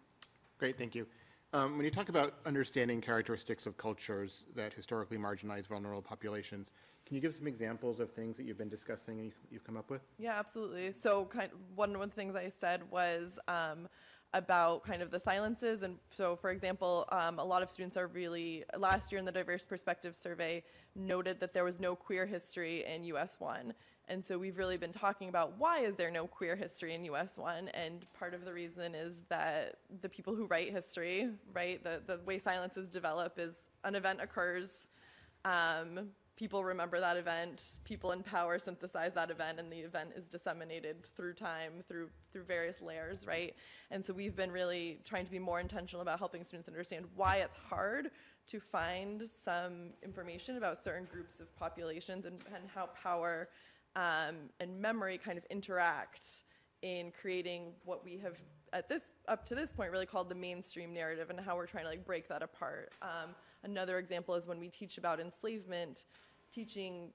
O: Great, thank you. Um, When you talk about understanding characteristics of cultures that historically marginalize vulnerable populations, can you give some examples of things that you've been discussing and you- you've come up with?
P: Yeah, absolutely. So kind, of one of the things I said was um, about kind of the silences. And so, for example, um, a lot of students are really, last year in the Diverse Perspective Survey, noted that there was no queer history in US 1. And so we've really been talking about why is there no queer history in US 1? And part of the reason is that the people who write history, right, the, the way silences develop is an event occurs, um, people remember that event, people in power synthesize that event, and the event is disseminated through time, through through various layers, right? And so we've been really trying to be more intentional about helping students understand why it's hard to find some information about certain groups of populations and, and how power um, and memory kind of interact in creating what we have at this up to this point really called the mainstream narrative and how we're trying to like break that apart. Um, another example is when we teach about enslavement, teaching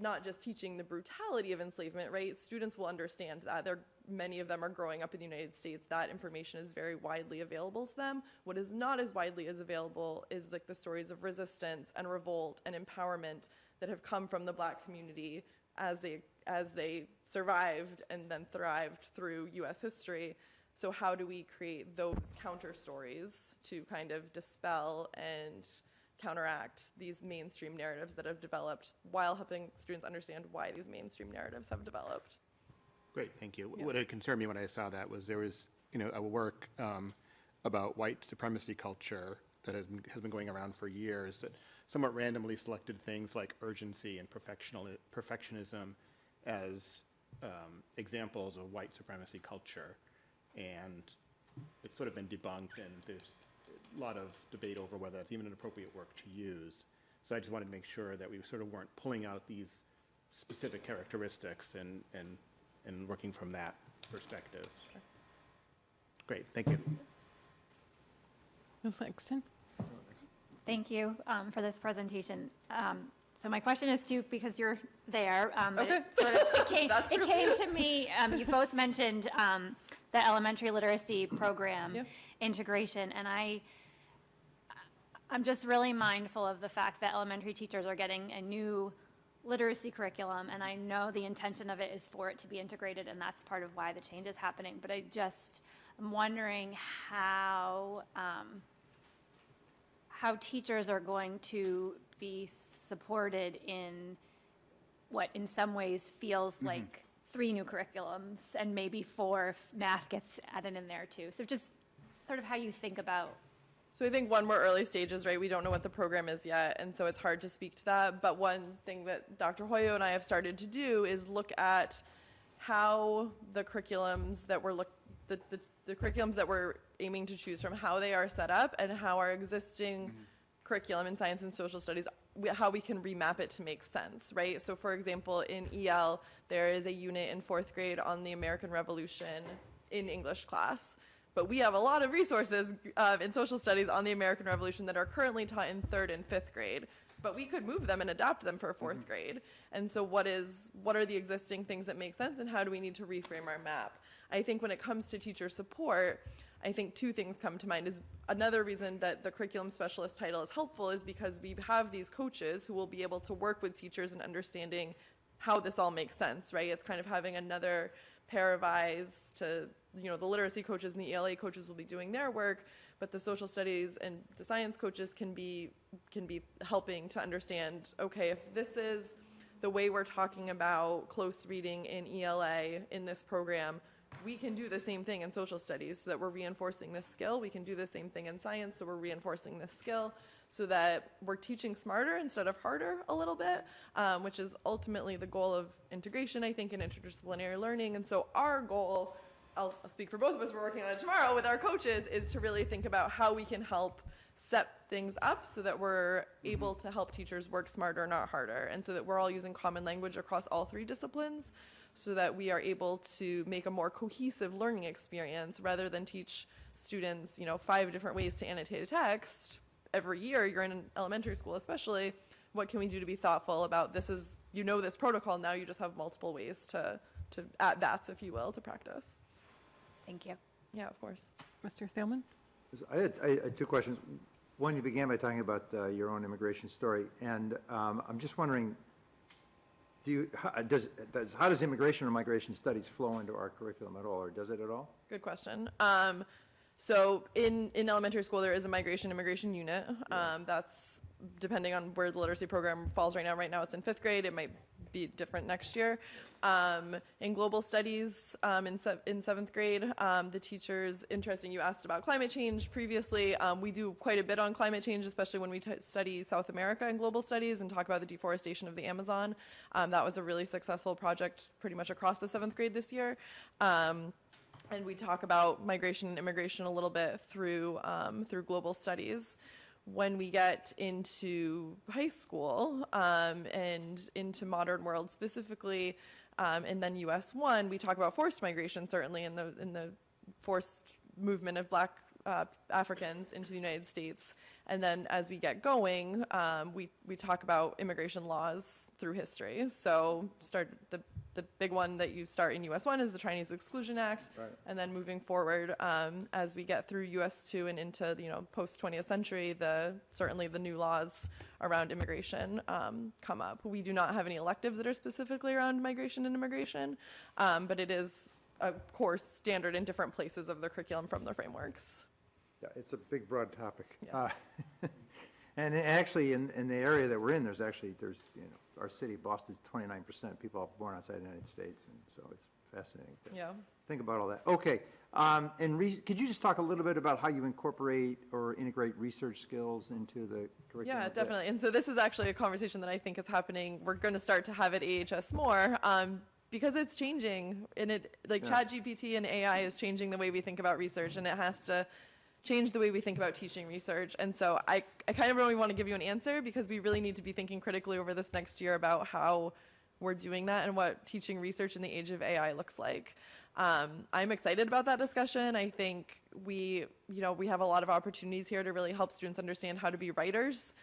P: not just teaching the brutality of enslavement, right? Students will understand that. They're, many of them are growing up in the United States. That information is very widely available to them. What is not as widely as available is like the stories of resistance and revolt and empowerment that have come from the black community as they as they survived and then thrived through US history. So how do we create those counter stories to kind of dispel and counteract these mainstream narratives that have developed while helping students understand why these mainstream narratives have developed?
O: Great, thank you.
P: Yeah.
O: What had concerned me when I saw that was there was, you know, a work um, about white supremacy culture that has been, has been going around for years that somewhat randomly selected things like urgency and perfectionism as um, examples of white supremacy culture. And it's sort of been debunked, and there's lot of debate over whether it's even an appropriate work to use. So I just wanted to make sure that we sort of weren't pulling out these specific characteristics and, and, and working from that perspective. Great, thank you.
A: Ms. Langston?
Q: Thank you um, for this presentation. Um, So my question is to, because you're there. um, but it sort of- it came- It came to me, um, you both mentioned um, the elementary literacy program integration, and I, I'm just really mindful of the fact that elementary teachers are getting a new literacy curriculum, and I know the intention of it is for it to be integrated, and that's part of why the change is happening. But I just, am wondering how, um, how teachers are going to be supported in what in some ways feels like three new curriculums and maybe four if math gets added in there too. So just sort of how you think about
P: So I think one, we're early stages, right? We don't know what the program is yet, and so it's hard to speak to that. But one thing that Dr. Hoyo and I have started to do is look at how the curriculums that we're look, the, the, the curriculums that we're aiming to choose from, how they are set up, and how our existing mm-hmm. curriculum in science and social studies, how we can remap it to make sense, right? So for example, in EL, there is a unit in fourth grade on the American Revolution in English class. But we have a lot of resources uh, in social studies on the American Revolution that are currently taught in third and fifth grade. But we could move them and adapt them for 4th grade. And so what is what are the existing things that make sense and how do we need to reframe our map? I think when it comes to teacher support, I think two things come to mind is another reason that the curriculum specialist title is helpful is because we have these coaches who will be able to work with teachers and understanding how this all makes sense, right? It's kind of having another pair of eyes to, you know, the literacy coaches and the ELA coaches will be doing their work, but the social studies and the science coaches can be can be helping to understand, okay, if this is the way we're talking about close reading in ELA in this program, we can do the same thing in social studies so that we're reinforcing this skill. We can do the same thing in science, so we're reinforcing this skill so that we're teaching smarter instead of harder a little bit, um, which is ultimately the goal of integration, I think, in interdisciplinary learning. And so our goal, I'll, I'll speak for both of us, we're working on it tomorrow with our coaches, is to really think about how we can help set things up so that we're able to help teachers work smarter, not harder, and so that we're all using common language across all three disciplines so that we are able to make a more cohesive learning experience rather than teach students, you know, five different ways to annotate a text every year you're in an elementary school especially what can we do to be thoughtful about this is you know this protocol now you just have multiple ways to to at bats if you will to practice
Q: Thank you.
P: yeah of course
A: Mr. Thielman?
J: I had, I had two questions. One, you began by talking about uh, your own immigration story, and um, I'm just wondering, do you, how- does, does, how does immigration or migration studies flow into our curriculum at all, or does it at all?
P: good question um, so in in elementary school there is a migration immigration unit. Um, that's depending on where the literacy program falls right now. Right now it's in fifth grade. It might be different next year. Um, in global studies um, in, se- in seventh grade um, the teachers interesting you asked about climate change previously. Um, we do quite a bit on climate change especially when we t- study south america in global studies and talk about the deforestation of the amazon. Um, that was a really successful project pretty much across the seventh grade this year. Um, and we talk about migration and immigration a little bit through um, through global studies. When we get into high school um, and into modern world specifically, um, and then US one, we talk about forced migration certainly in the in the forced movement of Black uh, Africans into the United States. And then as we get going, um, we we talk about immigration laws through history. So start the the big one that you start in US one is the Chinese Exclusion Act,
J: Right.
P: and then moving forward um, as we get through US two and into the, you know post 20th century, the certainly the new laws around immigration um, come up. We do not have any electives that are specifically around migration and immigration, um, but it is a course standard in different places of the curriculum from the frameworks.
J: Yeah, it's a big, broad topic.
P: Yes.
J: Uh, And actually, in, in the area that we're in, there's actually, there's, you know, our city, Boston's 29% people are born outside the United States, and so it's fascinating to
P: Yeah.
J: think about all that. Okay, um, and re- could you just talk a little bit about how you incorporate or integrate research skills into the curriculum?
P: Yeah, definitely. And so this is actually a conversation that I think is happening. We're going to start to have at AHS more. Um, because it's changing and it like
J: Yeah.
P: ChatGPT and AI is changing the way we think about research and it has to change the way we think about teaching research. And so I, I kind of really want to give you an answer because we really need to be thinking critically over this next year about how we're doing that and what teaching research in the age of AI looks like. Um, I'm excited about that discussion. I think we, you know, we have a lot of opportunities here to really help students understand how to be writers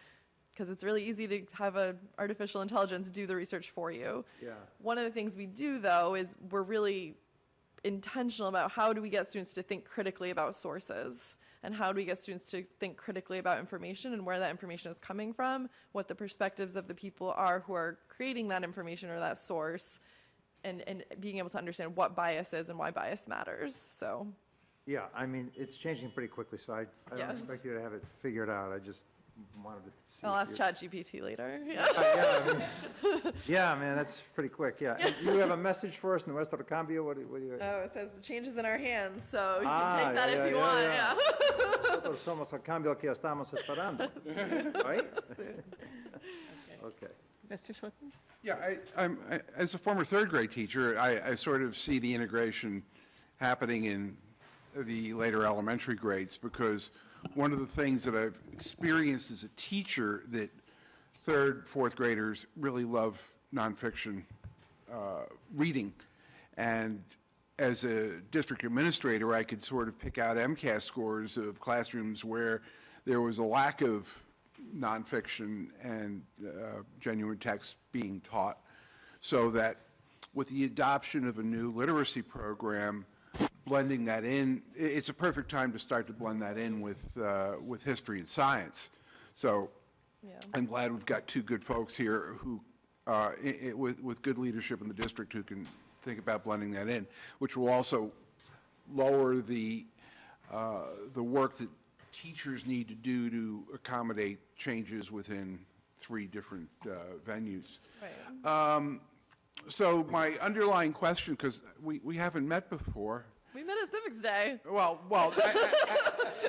P: because it's really easy to have a artificial intelligence do the research for you.
J: Yeah.
P: One of the things we do though is we're really intentional about how do we get students to think critically about sources and how do we get students to think critically about information and where that information is coming from, what the perspectives of the people are who are creating that information or that source, and, and being able to understand what bias is and why bias matters. So,
J: Yeah, I mean, it's changing pretty quickly, so I, I don't expect you to have it figured out. I just wanted to see.
P: I'll ask
J: you-
P: ChatGPT later.
J: Yeah, yeah, I mean- Yeah, man, that's pretty quick, yeah. And You have a message for us, in Nuestro Cambio, what do what do you?
P: Oh, it says the change is in our hands, so you
J: Ah,
P: can take that
J: yeah,
P: if you
J: yeah,
P: want.
J: yeah.
P: Yeah.
J: Nosotros somos el cambio que estamos esperando, right? Okay.
A: Mr. Schlichtman?
I: Yeah, I, I'm, I- as a former third grade teacher, I, I sort of see the integration happening in the later elementary grades because one of the things that I've experienced as a teacher that third, fourth graders really love nonfiction uh, reading. And as a district administrator, I could sort of pick out MCAS scores of classrooms where there was a lack of nonfiction and uh, genuine text being taught. So that with the adoption of a new literacy program, blending that in, it's a perfect time to start to blend that in with, uh, with history and science. So I'm glad we've got two good folks here who, uh, i- i- with, with good leadership in the district who can think about blending that in, which will also lower the, uh, the work that teachers need to do to accommodate changes within three different uh, venues. Um, So my underlying question, because we, we haven't met before,
P: We met at Civics Day.
I: well, well, I,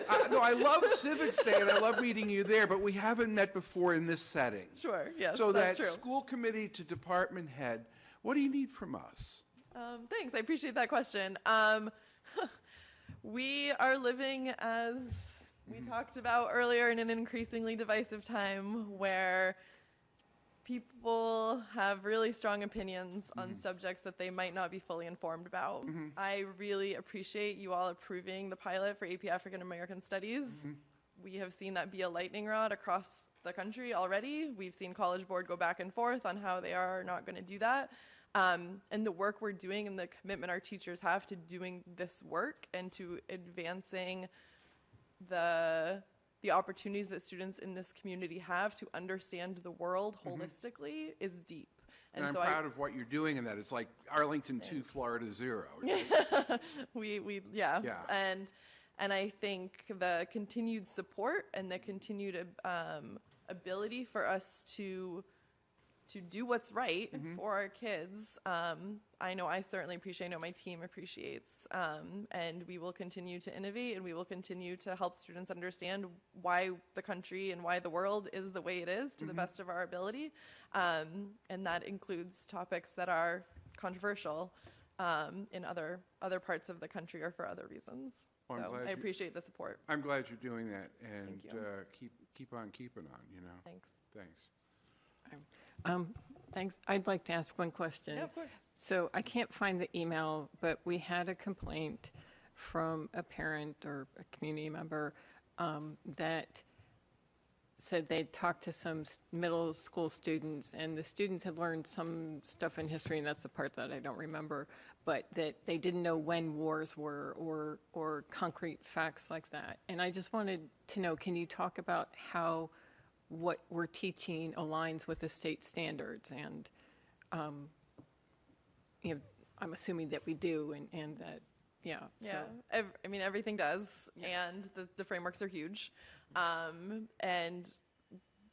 I: I, I, no, I love Civics Day and I love meeting you there, but we haven't met before in this setting.
P: Sure, yes,
I: So
P: that's
I: that
P: true.
I: school committee to department head, what do you need from us?
P: Um, thanks, I appreciate that question. Um, we are living as we talked about earlier in an increasingly divisive time where people have really strong opinions on mm-hmm. subjects that they might not be fully informed about. Mm-hmm. I really appreciate you all approving the pilot for AP African American Studies. Mm-hmm. We have seen that be a lightning rod across the country already. We've seen College Board go back and forth on how they are not going to do that. Um, and the work we're doing and the commitment our teachers have to doing this work and to advancing the the opportunities that students in this community have to understand the world holistically is deep.
I: And I'm
P: so
I: proud of what you're doing in that. It's like Arlington two, Florida zero.
P: we we yeah.
I: Yeah.
P: and and I think the continued support and the continued um, ability for us to to do what's right for our kids. Um, I know I certainly appreciate. I know my team appreciates, um, and we will continue to innovate and we will continue to help students understand why the country and why the world is the way it is to the
I: Mhm.
P: best of our ability, um, and that includes topics that are controversial um, in other other parts of the country or for other reasons.
I: Well, I'm
P: so
I: glad
P: I
I: you-
P: appreciate the support.
I: I'm glad you're doing that and
P: you.
I: uh, keep, keep on keeping on, you know?
P: Thanks.
I: Thanks.
A: Um, Thanks. I'd like to ask one question.
P: Yeah, of course.
A: So I can't find the email, but we had a complaint from a parent or a community member um, that said they'd talked to some middle school students, and the students had learned some stuff in history, and that's the part that I don't remember, but that they didn't know when wars were or, or concrete facts like that. And I just wanted to know, can you talk about how what we're teaching aligns with the state standards? And, um, you know, I'm assuming that we do, and, and that, yeah.
P: Yeah,
A: so-
P: ev- I mean, everything does, and the, the frameworks are huge. Um, and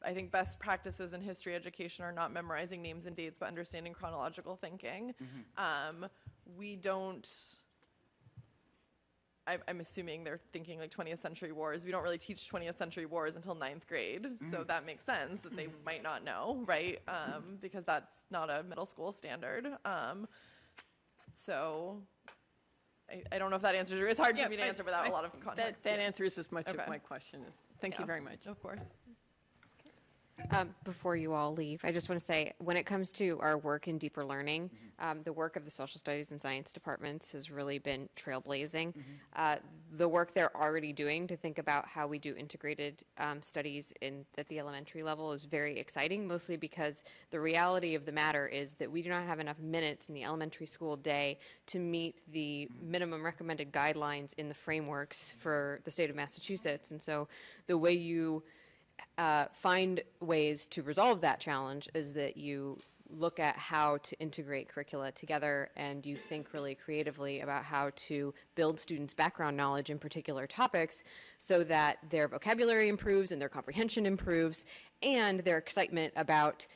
P: I think best practices in history education are not memorizing names and dates, but understanding chronological thinking. Um, we don't. I, I'm assuming they're thinking like 20th century wars. We don't really teach 20th century wars until ninth grade, so
I: Mhm.
P: that makes sense that they might not know, right? Um, because that's not a middle school standard. Um, so I, I don't know if that answers your, it's hard
A: Yeah,
P: for me to
A: I-
P: answer without
A: I-
P: a lot of context.
A: That
P: yeah.
A: answers as much of my question as, thank you very much.
P: Of course.
L: Um, Before you all leave, I just want to say, when it comes to our work in deeper learning, um, the work of the social studies and science departments has really been trailblazing. Uh, The work they're already doing to think about how we do integrated um, studies in, at the elementary level is very exciting, mostly because the reality of the matter is that we do not have enough minutes in the elementary school day to meet the minimum recommended guidelines in the frameworks for the state of Massachusetts. And so the way you uh, find ways to resolve that challenge is that you look at how to integrate curricula together and you think really creatively about how to build students' background knowledge in particular topics so that their vocabulary improves and their comprehension improves and their excitement about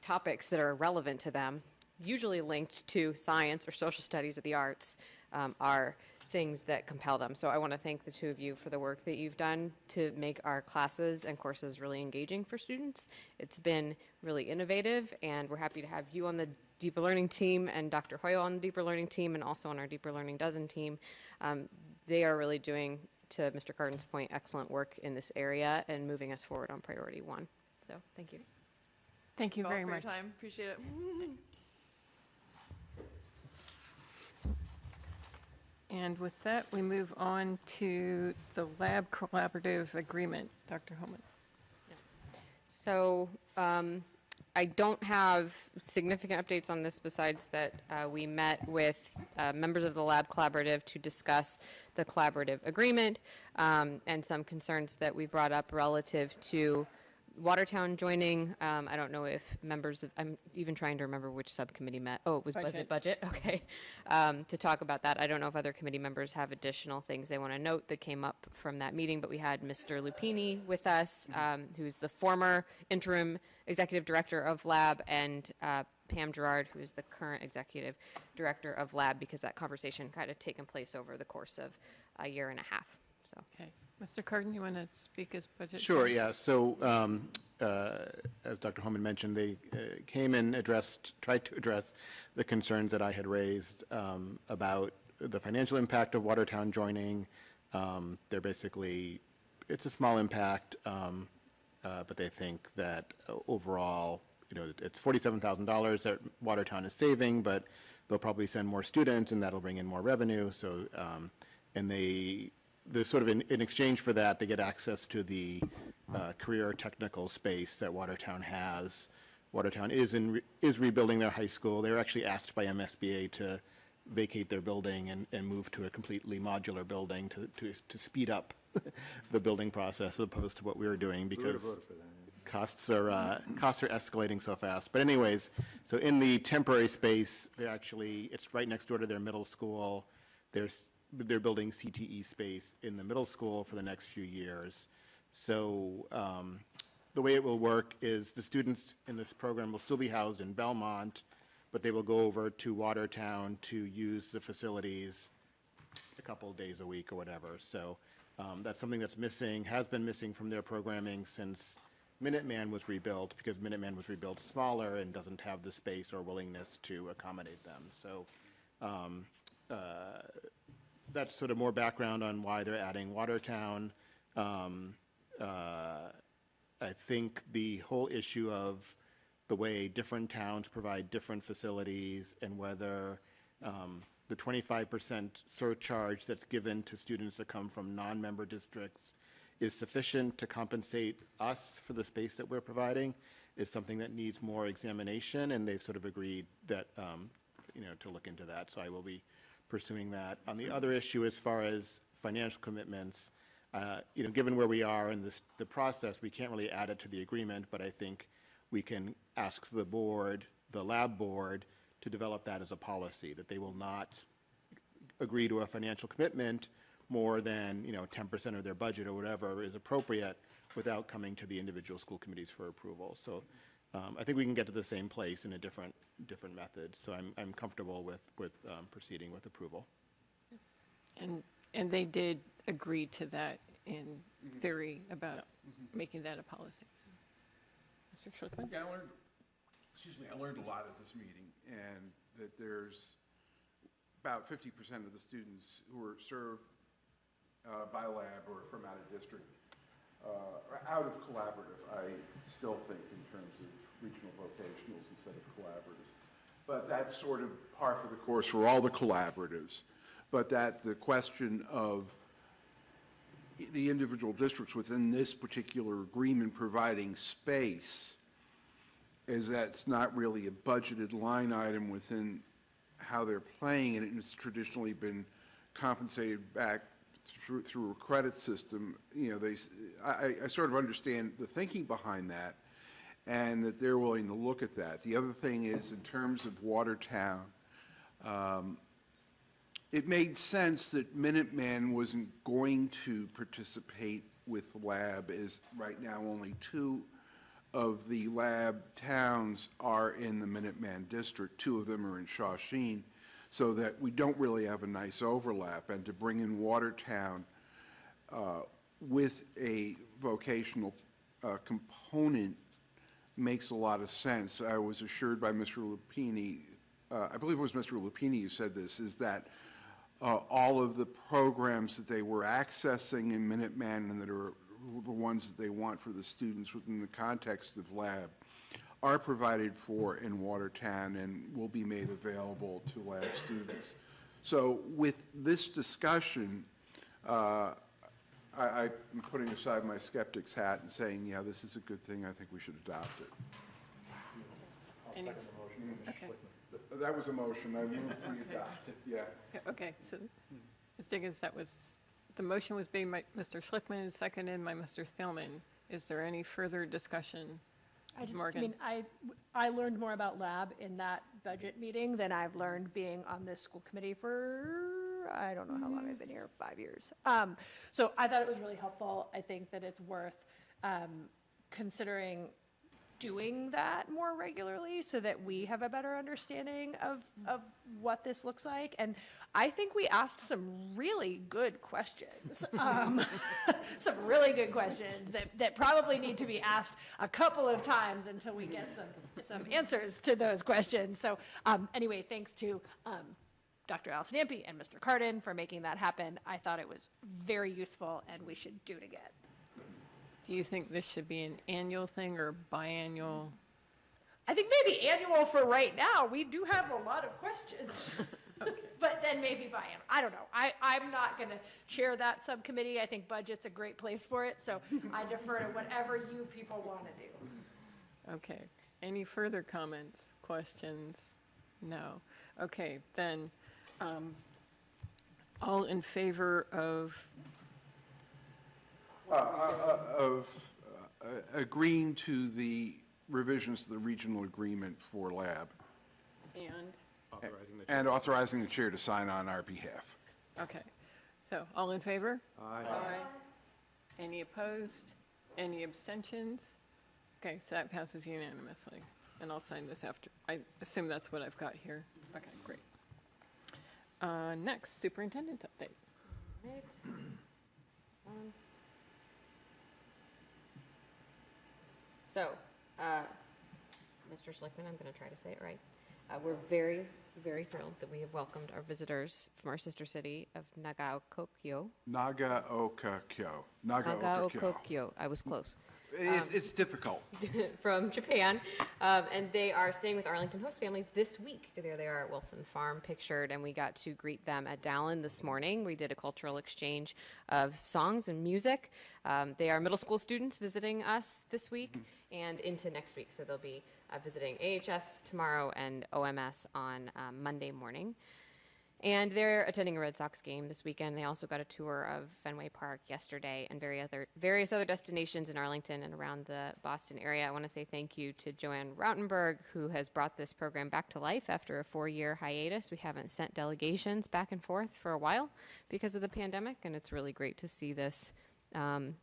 L: topics that are relevant to them, usually linked to science or social studies or the arts, um, are things that compel them. So I want to thank the two of you for the work that you've done to make our classes and courses really engaging for students. It's been really innovative, and we're happy to have you on the Deeper Learning team and Dr. Hoyle on the Deeper Learning team and also on our Deeper Learning Dozen team. Um, they are really doing, to Mr. Kardon's point, excellent work in this area and moving us forward on priority one. So thank you.
A: Thank you
P: all
A: very much.
P: your time. Appreciate it.
A: And with that, we move on to the lab collaborative agreement. Dr. Homan.
L: So um, I don't have significant updates on this besides that uh, we met with uh, members of the lab collaborative to discuss the collaborative agreement um, and some concerns that we brought up relative to Watertown joining. Um, I don't know if members of, I'm even trying to remember which subcommittee met. Oh, it was budget, budget, okay. Um, To talk about that. I don't know if other committee members have additional things they want to note that came up from that meeting, but we had Mr. Lupini with us, um, who's the former interim executive director of Lab, and uh, Pam Gerard, who is the current executive director of Lab, because that conversation kind of taken place over the course of a year and a half, so.
A: Okay. Mr. Kardon, you want to speak as budget?
O: Sure,
A: chair?
O: yeah. So, um, uh, as Dr. Homan mentioned, they uh, came and addressed, tried to address the concerns that I had raised um, about the financial impact of Watertown joining. Um, They're basically, it's a small impact, um, uh, but they think that uh, overall, you know, it's $47,000 that Watertown is saving, but they'll probably send more students, and that'll bring in more revenue. So, um, and they, the sort of in, in exchange for that, they get access to the uh, career technical space that Watertown has. Watertown is in, re- is rebuilding their high school. They were actually asked by MSBA to vacate their building and, and move to a completely modular building to, to, to speed up the building process as opposed to what we were doing because costs are, uh, costs are escalating so fast. But anyways, so in the temporary space, they're actually, it's right next door to their middle school. There's, they're building CTE space in the middle school for the next few years. So um, the way it will work is the students in this program will still be housed in Belmont, but they will go over to Watertown to use the facilities a couple days a week or whatever. So um, that's something that's missing, has been missing from their programming since Minuteman was rebuilt, because Minuteman was rebuilt smaller and doesn't have the space or willingness to accommodate them. So um, uh, that's sort of more background on why they're adding Watertown. Um, uh, I think the whole issue of the way different towns provide different facilities and whether um, the 25% surcharge that's given to students that come from non-member districts is sufficient to compensate us for the space that we're providing is something that needs more examination, and they've sort of agreed that, um, you know, to look into that. So I will be pursuing that. On the other issue, as far as financial commitments, uh, you know, given where we are in this, the process, we can't really add it to the agreement, but I think we can ask the board, the lab board, to develop that as a policy, that they will not agree to a financial commitment more than, you know, 10% of their budget or whatever is appropriate without coming to the individual school committees for approval. So um, I think we can get to the same place in a different, different method. So I'm, I'm comfortable with, with um, proceeding with approval.
A: And, and they did agree to that in theory about making that a policy. so. Mr. Schlichtman?
I: Yeah, I learned, excuse me, I learned a lot at this meeting, and that there's, about 50% of the students who are served uh, by lab or from out of district, uh, or out of collaborative, I still think in terms of regional vocationals instead of collaboratives. But that's sort of par for the course for all the collaboratives. But that the question of the individual districts within this particular agreement providing space is that's not really a budgeted line item within how they're playing and it's traditionally been compensated back through, through a credit system. You know, they, I sort of understand the thinking behind that, and that they're willing to look at that. The other thing is, in terms of Watertown, um, it made sense that Minuteman wasn't going to participate with the lab, as right now only two of the lab towns are in the Minuteman district. Two of them are in Shawsheen, so that we don't really have a nice overlap. And to bring in Watertown uh, with a vocational uh, component makes a lot of sense. I was assured by Mr. Lupini, uh, I believe it was Mr. Lupini who said this, is that uh, all of the programs that they were accessing in Minuteman and that are the ones that they want for the students within the context of lab are provided for in Watertown and will be made available to lab students. So with this discussion, uh, I, I'm putting aside my skeptic's hat and saying, yeah, this is a good thing, I think we should adopt it. I'll
A: Any-
I: second the motion.
A: Okay.
I: Th- That was a motion, I move we adopt it, yeah.
A: Okay, so, Ms. Diggins, that was, the motion was made by Mr. Schlichtman and seconded by Mr. Thielman. Is there any further discussion?
N: I just, I
A: Morgan?
N: mean, I, I learned more about lab in that budget meeting than I've learned being on this school committee for, I don't know how long I've been here, five years. Um, so I thought it was really helpful. I think that it's worth, um, considering doing that more regularly so that we have a better understanding of, of what this looks like. And I think we asked some really good questions. Um, some really good questions that, that probably need to be asked a couple of times until we get some, some answers to those questions. So um, anyway, thanks to um, Dr. Allison Ampe and Mr. Kardon for making that happen. I thought it was very useful and we should do it again.
A: Do you think this should be an annual thing or biannual?
N: I think maybe annual for right now. We do have a lot of questions. But then maybe biannual. I don't know. I, I'm not going to chair that subcommittee. I think budget's a great place for it. So I defer to whatever you people want to do.
A: Okay. Any further comments, questions? No. Okay, then, um, all in favor of,
I: Uh, uh, uh, Of uh, agreeing to the revisions to the regional agreement for lab.
A: and,
O: Authorizing the
I: And authorizing the chair to sign on our behalf.
A: okay. So, all in favor?
J: Aye.
A: Any opposed? Any abstentions? Okay, so that passes unanimously. And I'll sign this after, I assume that's what I've got here. Okay, great. Uh, Next, superintendent update.
L: Right. Um, So, uh, Mr. Schlichtman, I'm going to try to say it right. Uh, We're very, very thrilled that we have welcomed our visitors from our sister city of Nagaokokyo.
I: Nagaokakyo. Nagaokakyo.
L: Nagaokokyo, I was close.
I: It's, it's difficult.
L: from Japan, um, and they are staying with Arlington host families this week. There they are at Wilson Farm, pictured, and we got to greet them at Dallin this morning. We did a cultural exchange of songs and music. Um, they are middle school students visiting us this week and into next week, so they'll be uh, visiting AHS tomorrow and OMS on um, Monday morning. And they're attending a Red Sox game this weekend. They also got a tour of Fenway Park yesterday and very other, various other destinations in Arlington and around the Boston area. I want to say thank you to Joanne Rautenberg, who has brought this program back to life after a four year hiatus. We haven't sent delegations back and forth for a while because of the pandemic, and it's really great to see this um,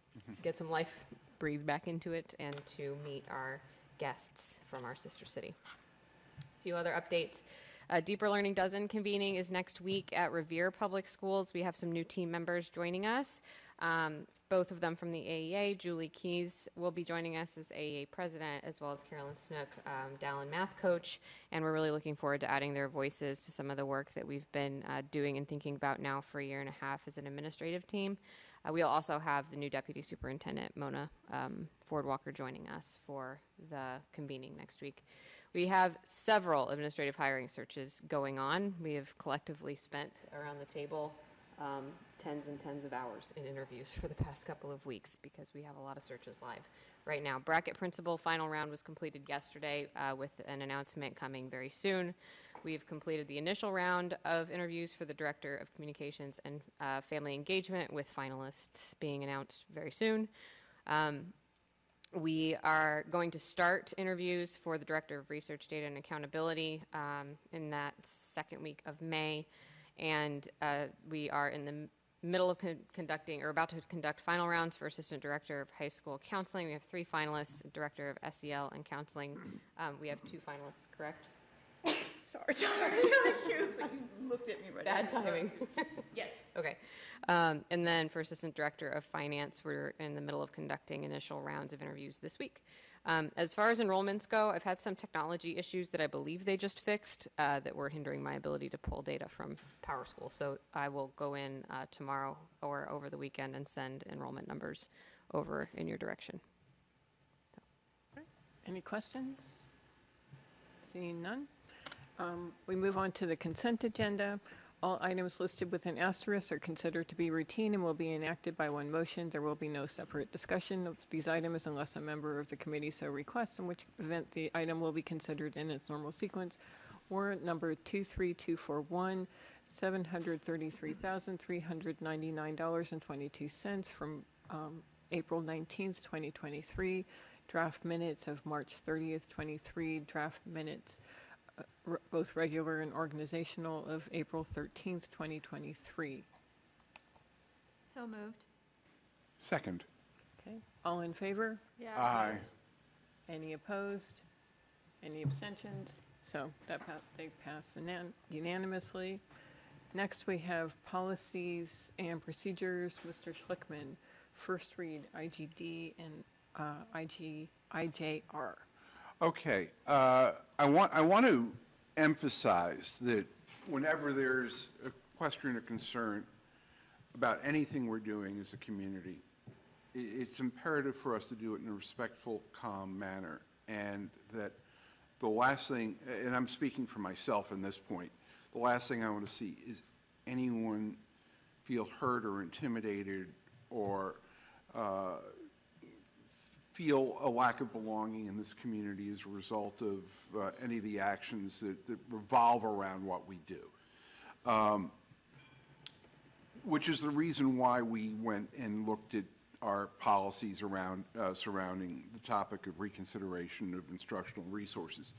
L: get some life breathed back into it and to meet our guests from our sister city. A few other updates. Uh, Deeper Learning Dozen convening is next week at Revere Public Schools. We have some new team members joining us. Um, Both of them from the AEA. Julie Keys will be joining us as AEA president, as well as Carolyn Snook, um, Dallin math coach. And we're really looking forward to adding their voices to some of the work that we've been uh, doing and thinking about now for a year and a half as an administrative team. Uh, We'll also have the new deputy superintendent, Mona um, Ford Walker, joining us for the convening next week. We have several administrative hiring searches going on. We have collectively spent around the table um, tens and tens of hours in interviews for the past couple of weeks because we have a lot of searches live right now. Brackett principal final round was completed yesterday uh, with an announcement coming very soon. We've completed the initial round of interviews for the director of communications and uh, family engagement with finalists being announced very soon. Um, we are going to start interviews for the Director of Research, Data, and Accountability um, in that second week of May. And uh, we are in the middle of con- conducting, or about to conduct final rounds for Assistant Director of High School Counseling. We have three finalists, Director of SEL and Counseling. Um, We have two finalists, correct?
E: Sorry, sorry. you looked at me right.
L: Bad
E: after.
L: timing.
E: Yes.
L: Okay. Um, And then for Assistant Director of Finance, we're in the middle of conducting initial rounds of interviews this week. Um, As far as enrollments go, I've had some technology issues that I believe they just fixed uh, that were hindering my ability to pull data from PowerSchool. So I will go in uh, tomorrow or over the weekend and send enrollment numbers over in your direction.
A: Any questions? Seeing none. Um, We move on to the consent agenda. All items listed with an asterisk are considered to be routine and will be enacted by one motion. There will be no separate discussion of these items unless a member of the committee so requests, in which event the item will be considered in its normal sequence. Warrant number 23241, $733,399.22 from um, April 19th, 2023. Draft minutes of March 30th, 23. Draft minutes both regular and organizational, of April 13th, 2023.
Q: So moved.
I: Second.
A: Okay, all in favor?
Q: Yeah.
I: Aye.
A: Any opposed? Any abstentions? So that, pa- they pass unan- unanimously. Next, we have policies and procedures. Mr. Schlichtman, first read IGD and uh, IG, IJR.
I: Okay, uh, I want, I want to emphasize that whenever there's a question or concern about anything we're doing as a community, it's imperative for us to do it in a respectful, calm manner, and that the last thing, and I'm speaking for myself in this point, the last thing I want to see is anyone feel hurt or intimidated or uh, feel a lack of belonging in this community as a result of uh, any of the actions that, that revolve around what we do. Um, Which is the reason why we went and looked at our policies around, uh, surrounding the topic of reconsideration of instructional resources.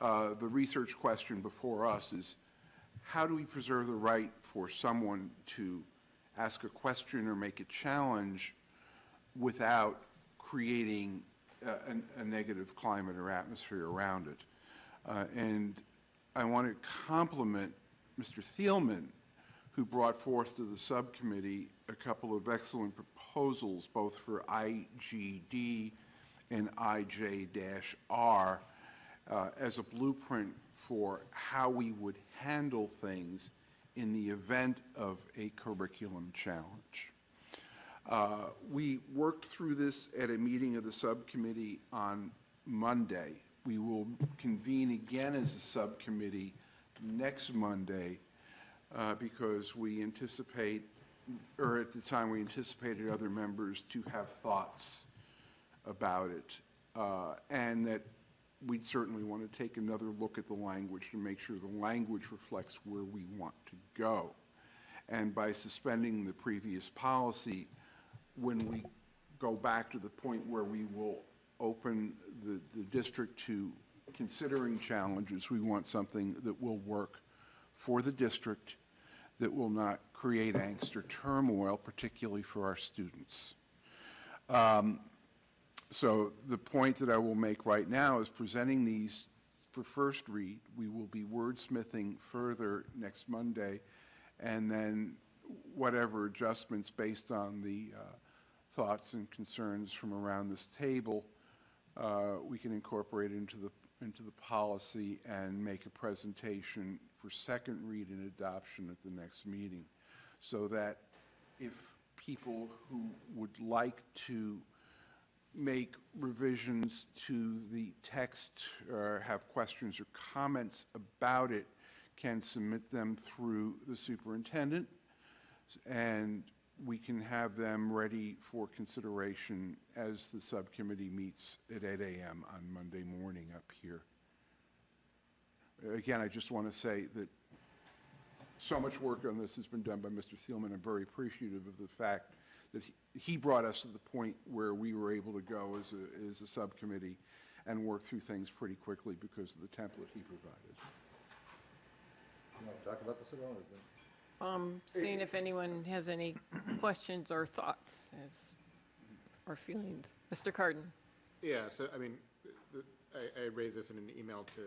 I: Uh, The research question before us is, how do we preserve the right for someone to ask a question or make a challenge without creating a, a- negative climate or atmosphere around it. Uh, And I want to compliment Mr. Thielman, who brought forth to the subcommittee a couple of excellent proposals, both for IGD and IJ-R, uh, as a blueprint for how we would handle things in the event of a curriculum challenge. Uh, We worked through this at a meeting of the subcommittee on Monday. We will convene again as a subcommittee next Monday uh, because we anticipate, or at the time, we anticipated other members to have thoughts about it, uh, and that we'd certainly want to take another look at the language to make sure the language reflects where we want to go. And by suspending the previous policy, when we go back to the point where we will open the, the district to considering challenges, we want something that will work for the district, that will not create angst or turmoil, particularly for our students. Um, So the point that I will make right now is presenting these for first read. We will be wordsmithing further next Monday, and then whatever adjustments based on the uh, thoughts and concerns from around this table, uh, we can incorporate into the, into the policy and make a presentation for second read and adoption at the next meeting, so that if people who would like to make revisions to the text or have questions or comments about it can submit them through the superintendent, and we can have them ready for consideration as the subcommittee meets at 8 AM on Monday morning up here. Again, I just want to say that so much work on this has been done by Mr. Thielman. I'm very appreciative of the fact that he- brought us to the point where we were able to go as a, as a subcommittee and work through things pretty quickly because of the template he provided.
J: You talk about all? or-
A: Um, seeing if anyone has any questions or thoughts as, or feelings. Mr. Kardon?
O: Yeah, so, I mean, I, I raised this in an email to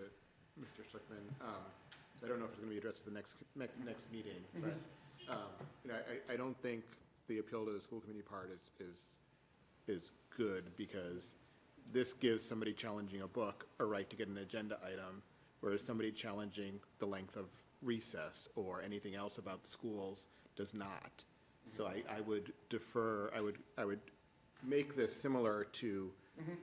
O: Mr. Schlichtman. Um, I don't know if it's going to be addressed at the next, ne- next meeting, but, um, you know, I, I don't think the appeal to the school committee part is, is, is good because this gives somebody challenging a book a right to get an agenda item, whereas somebody challenging the length of recess or anything else about the schools does not. So I, I would defer, I would, I would make this similar to mm-hmm.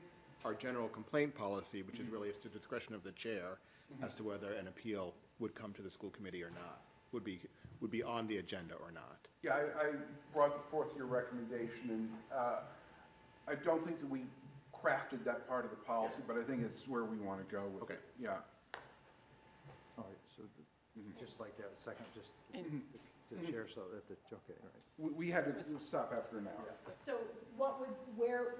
O: our general complaint policy, which is mm-hmm. really at the discretion of the chair mm-hmm. as to whether an appeal would come to the school committee or not, would be, would be on the agenda or not.
I: Yeah, I, I brought forth your recommendation, and uh, I don't think that we crafted that part of the policy, but I think it's where we want to go with it. Yeah.
J: All right, so the- Mm-hmm. just like that, a second, just
A: And-
J: the- the chair, so that the, okay, all right.
I: We, we had to stop after an hour.
N: So what would, where,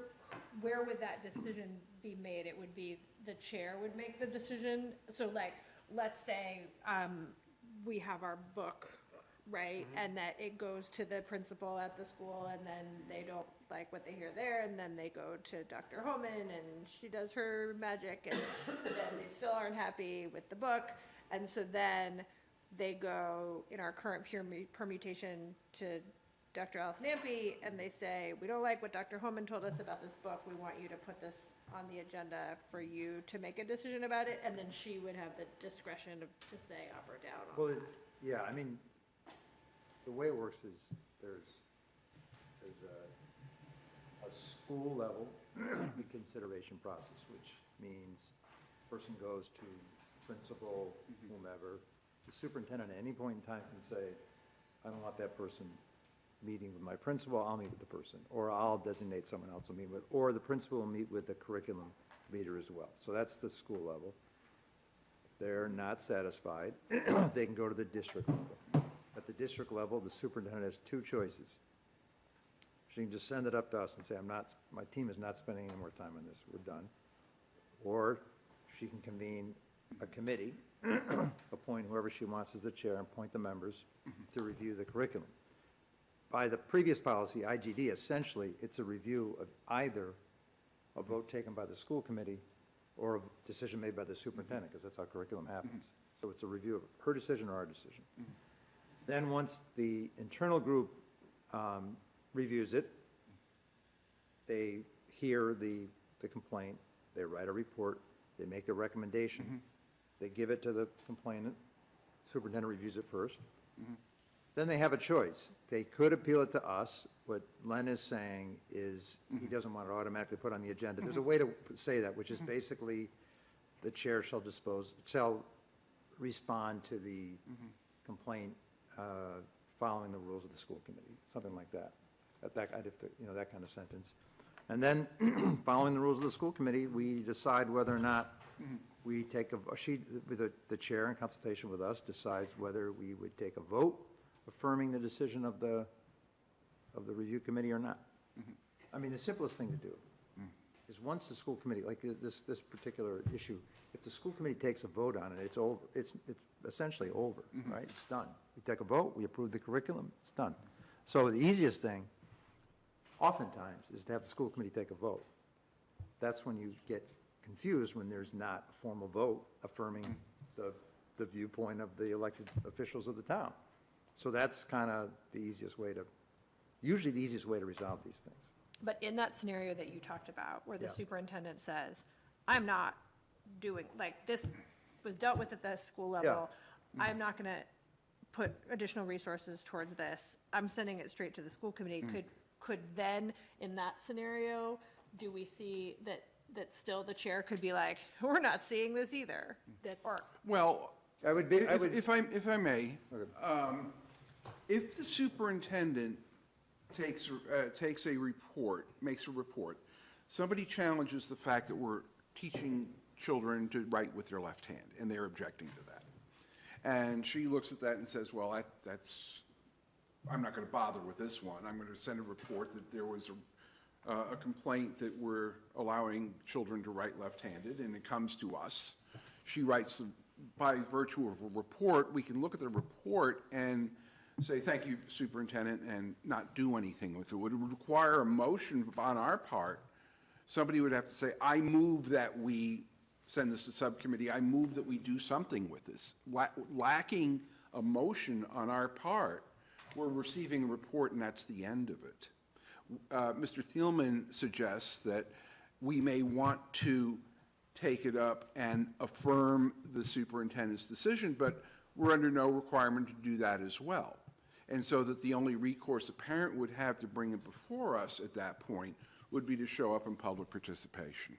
N: where would that decision be made? It would be, the chair would make the decision? So like, let's say, um, we have our book, right? Mm-hmm. And that it goes to the principal at the school and then they don't like what they hear there and then they go to Dr. Homan and she does her magic and then they still aren't happy with the book. And so then they go in our current permu- permutation to Dr. Allison Ampe, and they say, we don't like what Dr. Homan told us about this book, we want you to put this on the agenda for you to make a decision about it, and then she would have the discretion to, to say up or down on
J: Well, it- yeah, I mean, the way it works is there's, there's a, a school level consideration process, which means person goes to principal, mm-hmm. whomever. The superintendent at any point in time can say, I don't want that person meeting with my principal, I'll meet with the person. Or I'll designate someone else to meet with, or the principal will meet with the curriculum leader as well. So that's the school level. If they're not satisfied, they can go to the district level. At the district level, the superintendent has two choices. She can just send it up to us and say, I'm not, my team is not spending any more time on this, we're done. Or she can convene a committee, appoint whoever she wants as the chair, and appoint the members to review the curriculum. By the previous policy, IGD, essentially, it's a review of either a vote taken by the school committee or a decision made by the superintendent, because that's how curriculum happens. So it's a review of her decision or our decision. Then, once the internal group um, reviews it, they hear the, the complaint, they write a report, they make a recommendation, they give it to the complainant, superintendent reviews it first. Mm-hmm. Then they have a choice. They could appeal it to us. What Len is saying is he mm-hmm. doesn't want it automatically put on the agenda. There's a mm-hmm. way to say that, which is basically the chair shall dispose, shall respond to the complaint uh, following the rules of the school committee, something like that. That, that, I'd have to, you know, that kind of sentence. And then, following the rules of the school committee, we decide whether or not we take a, she, with the, the chair in consultation with us, decides whether we would take a vote affirming the decision of the, of the review committee or not. Mm-hmm. I mean, the simplest thing to do mm. is once the school committee, like uh, this, this particular issue, if the school committee takes a vote on it, it's over, it's, it's essentially over, mm-hmm. right? It's done. We take a vote, we approve the curriculum, it's done. So the easiest thing, oftentimes, is to have the school committee take a vote. That's when you get confused, when there's not a formal vote affirming the, the viewpoint of the elected officials of the town. So that's kind of the easiest way to, usually the easiest way to resolve these things.
N: But in that scenario that you talked about, where the
J: Yeah.
N: superintendent says, I'm not doing, like, this was dealt with at the school level. I'm not gonna put additional resources towards this. I'm sending it straight to the school committee.
J: Mm.
N: Could, could then, in that scenario, do we see that, that still the chair could be like, we're not seeing this either? That, or,
I: Well,
J: I would be, I
I: if,
J: would,
I: if I, if I may, um, if the superintendent takes, uh, takes a report, makes a report, somebody challenges the fact that we're teaching children to write with their left hand, and they're objecting to that. And she looks at that and says, well, that, that's, I'm not going to bother with this one. I'm going to send a report that there was a, uh, a complaint that we're allowing children to write left-handed, and it comes to us. She writes, the- by virtue of a report, we can look at the report and say, thank you, superintendent, and not do anything with it. It would require a motion on our part. Somebody would have to say, I move that we send this to subcommittee, I move that we do something with this. La- Lacking a motion on our part, we're receiving a report and that's the end of it. Uh, Mr. Thielman suggests that we may want to take it up and affirm the superintendent's decision, but we're under no requirement to do that as well. And so that the only recourse a parent would have to bring it before us at that point would be to show up in public participation.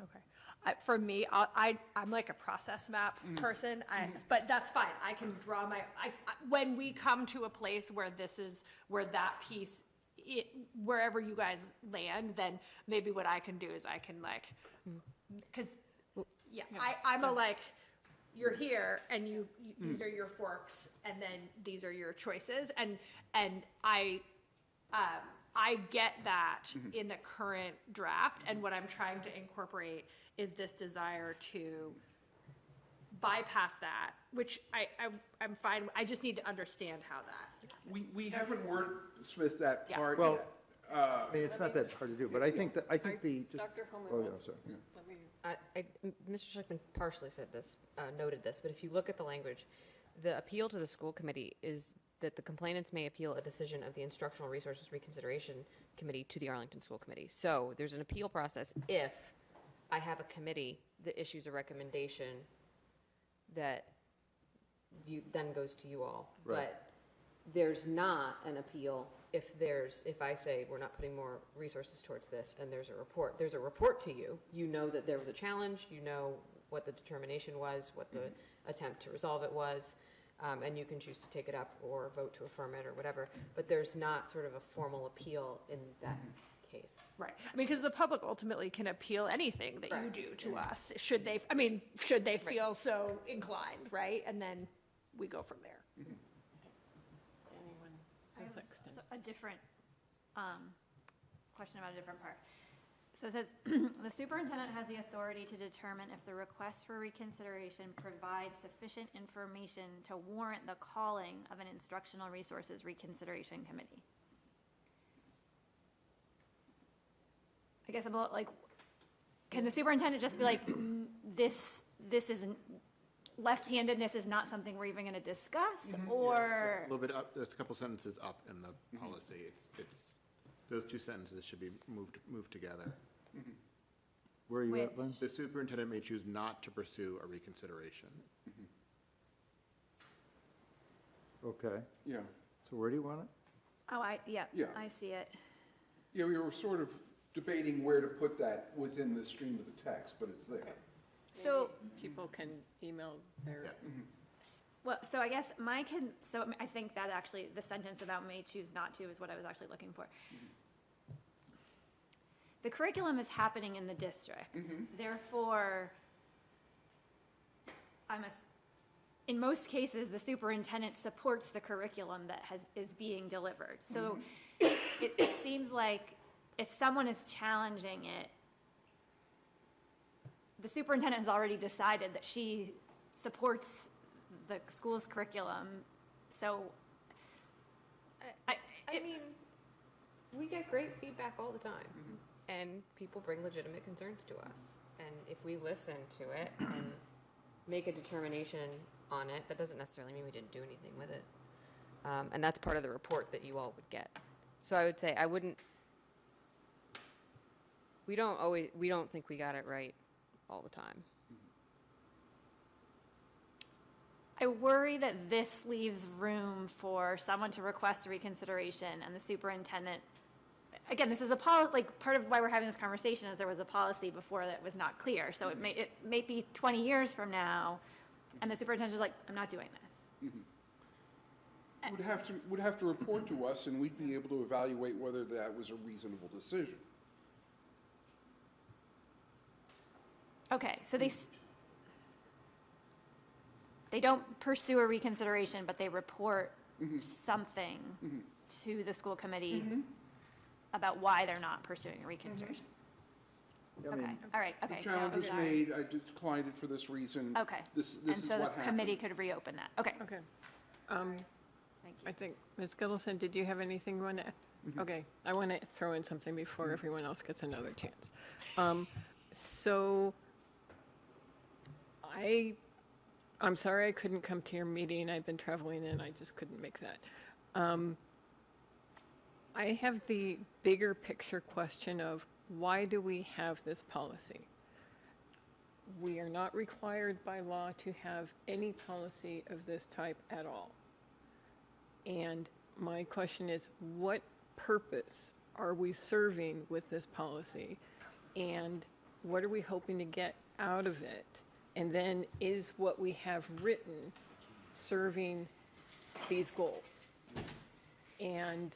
N: okay. I, for me, I, I, I'm like a process map
J: Mm-hmm.
N: person, I, but that's fine. I can draw my, I, I- when we come to a place where this is, where that piece, it, wherever you guys land, then maybe what I can do is I can like, because, yeah, I, I'm a like, you're here and you, you- these
J: Mm.
N: are your forks and then these are your choices and, and I, um, I get that
J: Mm-hmm.
N: in the current draft, and what I'm trying to incorporate is this desire to bypass that, which I, I, I'm fine, I just need to understand how that.
I: We, we haven't wordsmithed that
N: Yeah.
I: part
J: Well,
I: yet. Uh,
J: I mean, it's not that hard to do, but I think that, I think the, just.
A: Dr. Homan
J: Oh, yeah,
A: wants-
J: sorry.
L: I, I, m- Mr. Schlichtman partially said this, uh, noted this, but if you look at the language, the appeal to the school committee is that the complainants may appeal a decision of the Instructional Resources Reconsideration Committee to the Arlington School Committee. So there's an appeal process if I have a committee that issues a recommendation that you, then goes to you all.
J: Right.
L: But there's not an appeal if there's, if I say we're not putting more resources towards this and there's a report, there's a report to you, you know that there was a challenge, you know what the determination was, what the attempt to resolve it was, um, and you can choose to take it up or vote to affirm it or whatever, but there's not sort of a formal appeal in that case.
N: Right, I mean, because the public ultimately can appeal anything that you
L: Right.
N: do to us, should they, I mean, should they feel so inclined, right? And then we go from there.
A: Anyone
Q: I
A: who's
Q: have
A: next?
Q: a s- a different, um, question about a different part. So it says, "The superintendent has the authority to determine if the request for reconsideration provides sufficient information to warrant the calling of an instructional resources reconsideration committee." I guess I'm a little like, can the superintendent just be like, "Mm, this, this isn't, left-handedness is not something we're even going to discuss? Mm-hmm. Or?
O: A little bit up, there's a couple sentences up in the mm-hmm. policy. It's, it's, those two sentences should be moved, moved together. Mm-hmm.
J: Where are you at,
Q: Which-
J: Lynn?
O: The superintendent may choose not to pursue a reconsideration.
J: Okay,
I: Yeah,
J: so where do you want it?
Q: Oh, I, yeah,
I: Yeah.
Q: I see it.
I: yeah, we were sort of debating where to put that within the stream of the text, but it's there.
Q: So,
A: People can email their, mm-hmm.
Q: well, so I guess my can, so I think that actually, the sentence about may choose not to is what I was actually looking for. Mm-hmm. The curriculum is happening in the district. Mm-hmm. Therefore, I'm a, in most cases, the superintendent supports the curriculum that has, is being delivered. So it, it seems like if someone is challenging it, the superintendent has already decided that she supports the school's curriculum, so. I,
L: I mean, we get great feedback all the time, and people bring legitimate concerns to us. And if we listen to it and make a determination on it. That doesn't necessarily mean we didn't do anything with it. Um, and that's part of the report that you all would get. So I would say I wouldn't, we don't always, we don't think we got it right all the time.
Q: I worry that this leaves room for someone to request a reconsideration and the superintendent, again, this is a pol, like, part of why we're having this conversation is there was a policy before that was not clear. So it mm-hmm. may, it may be 20 years from now, and the superintendent's like, I'm not doing this. Mm-hmm.
I: Would have to, would have to report to us, and we'd be able to evaluate whether that was a reasonable decision.
Q: Okay, so they, they don't pursue a reconsideration, but they report mm-hmm. something mm-hmm. to the school committee mm-hmm. about why they're not pursuing a reconsideration.
I: I
Q: Okay,
I: mean,
Q: all right, okay.
I: The challenge was
Q: sorry.
I: made, I declined it for this reason.
Q: Okay.
I: This, this
Q: And
I: is
Q: so
I: what
Q: the committee
I: happened.
Q: could reopen that. Okay.
A: Okay. Um, I think, Ms. Gittleson, did you have anything you want to, okay, I want to throw in something before everyone else gets another chance. Um, So I, I'm sorry I couldn't come to your meeting. I've been traveling and I just couldn't make that. Um, I have the bigger picture question of why do we have this policy? We are not required by law to have any policy of this type at all. And my question is, what purpose are we serving with this policy? And what are we hoping to get out of it? And then is what we have written serving these goals? And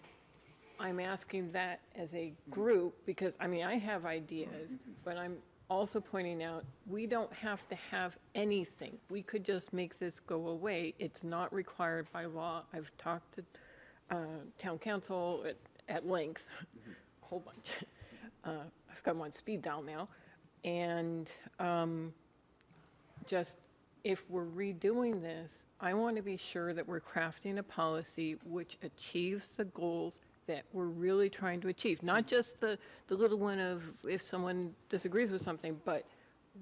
A: I'm asking that as a group, because, I mean, I have ideas, but I'm also pointing out, we don't have to have anything. We could just make this go away. It's not required by law. I've talked to uh, town council at, at length, a whole bunch. Uh, I've got them on speed dial now. And um, just, if we're redoing this, I want to be sure that we're crafting a policy which achieves the goals that we're really trying to achieve. Not just the, the little one of if someone disagrees with something, but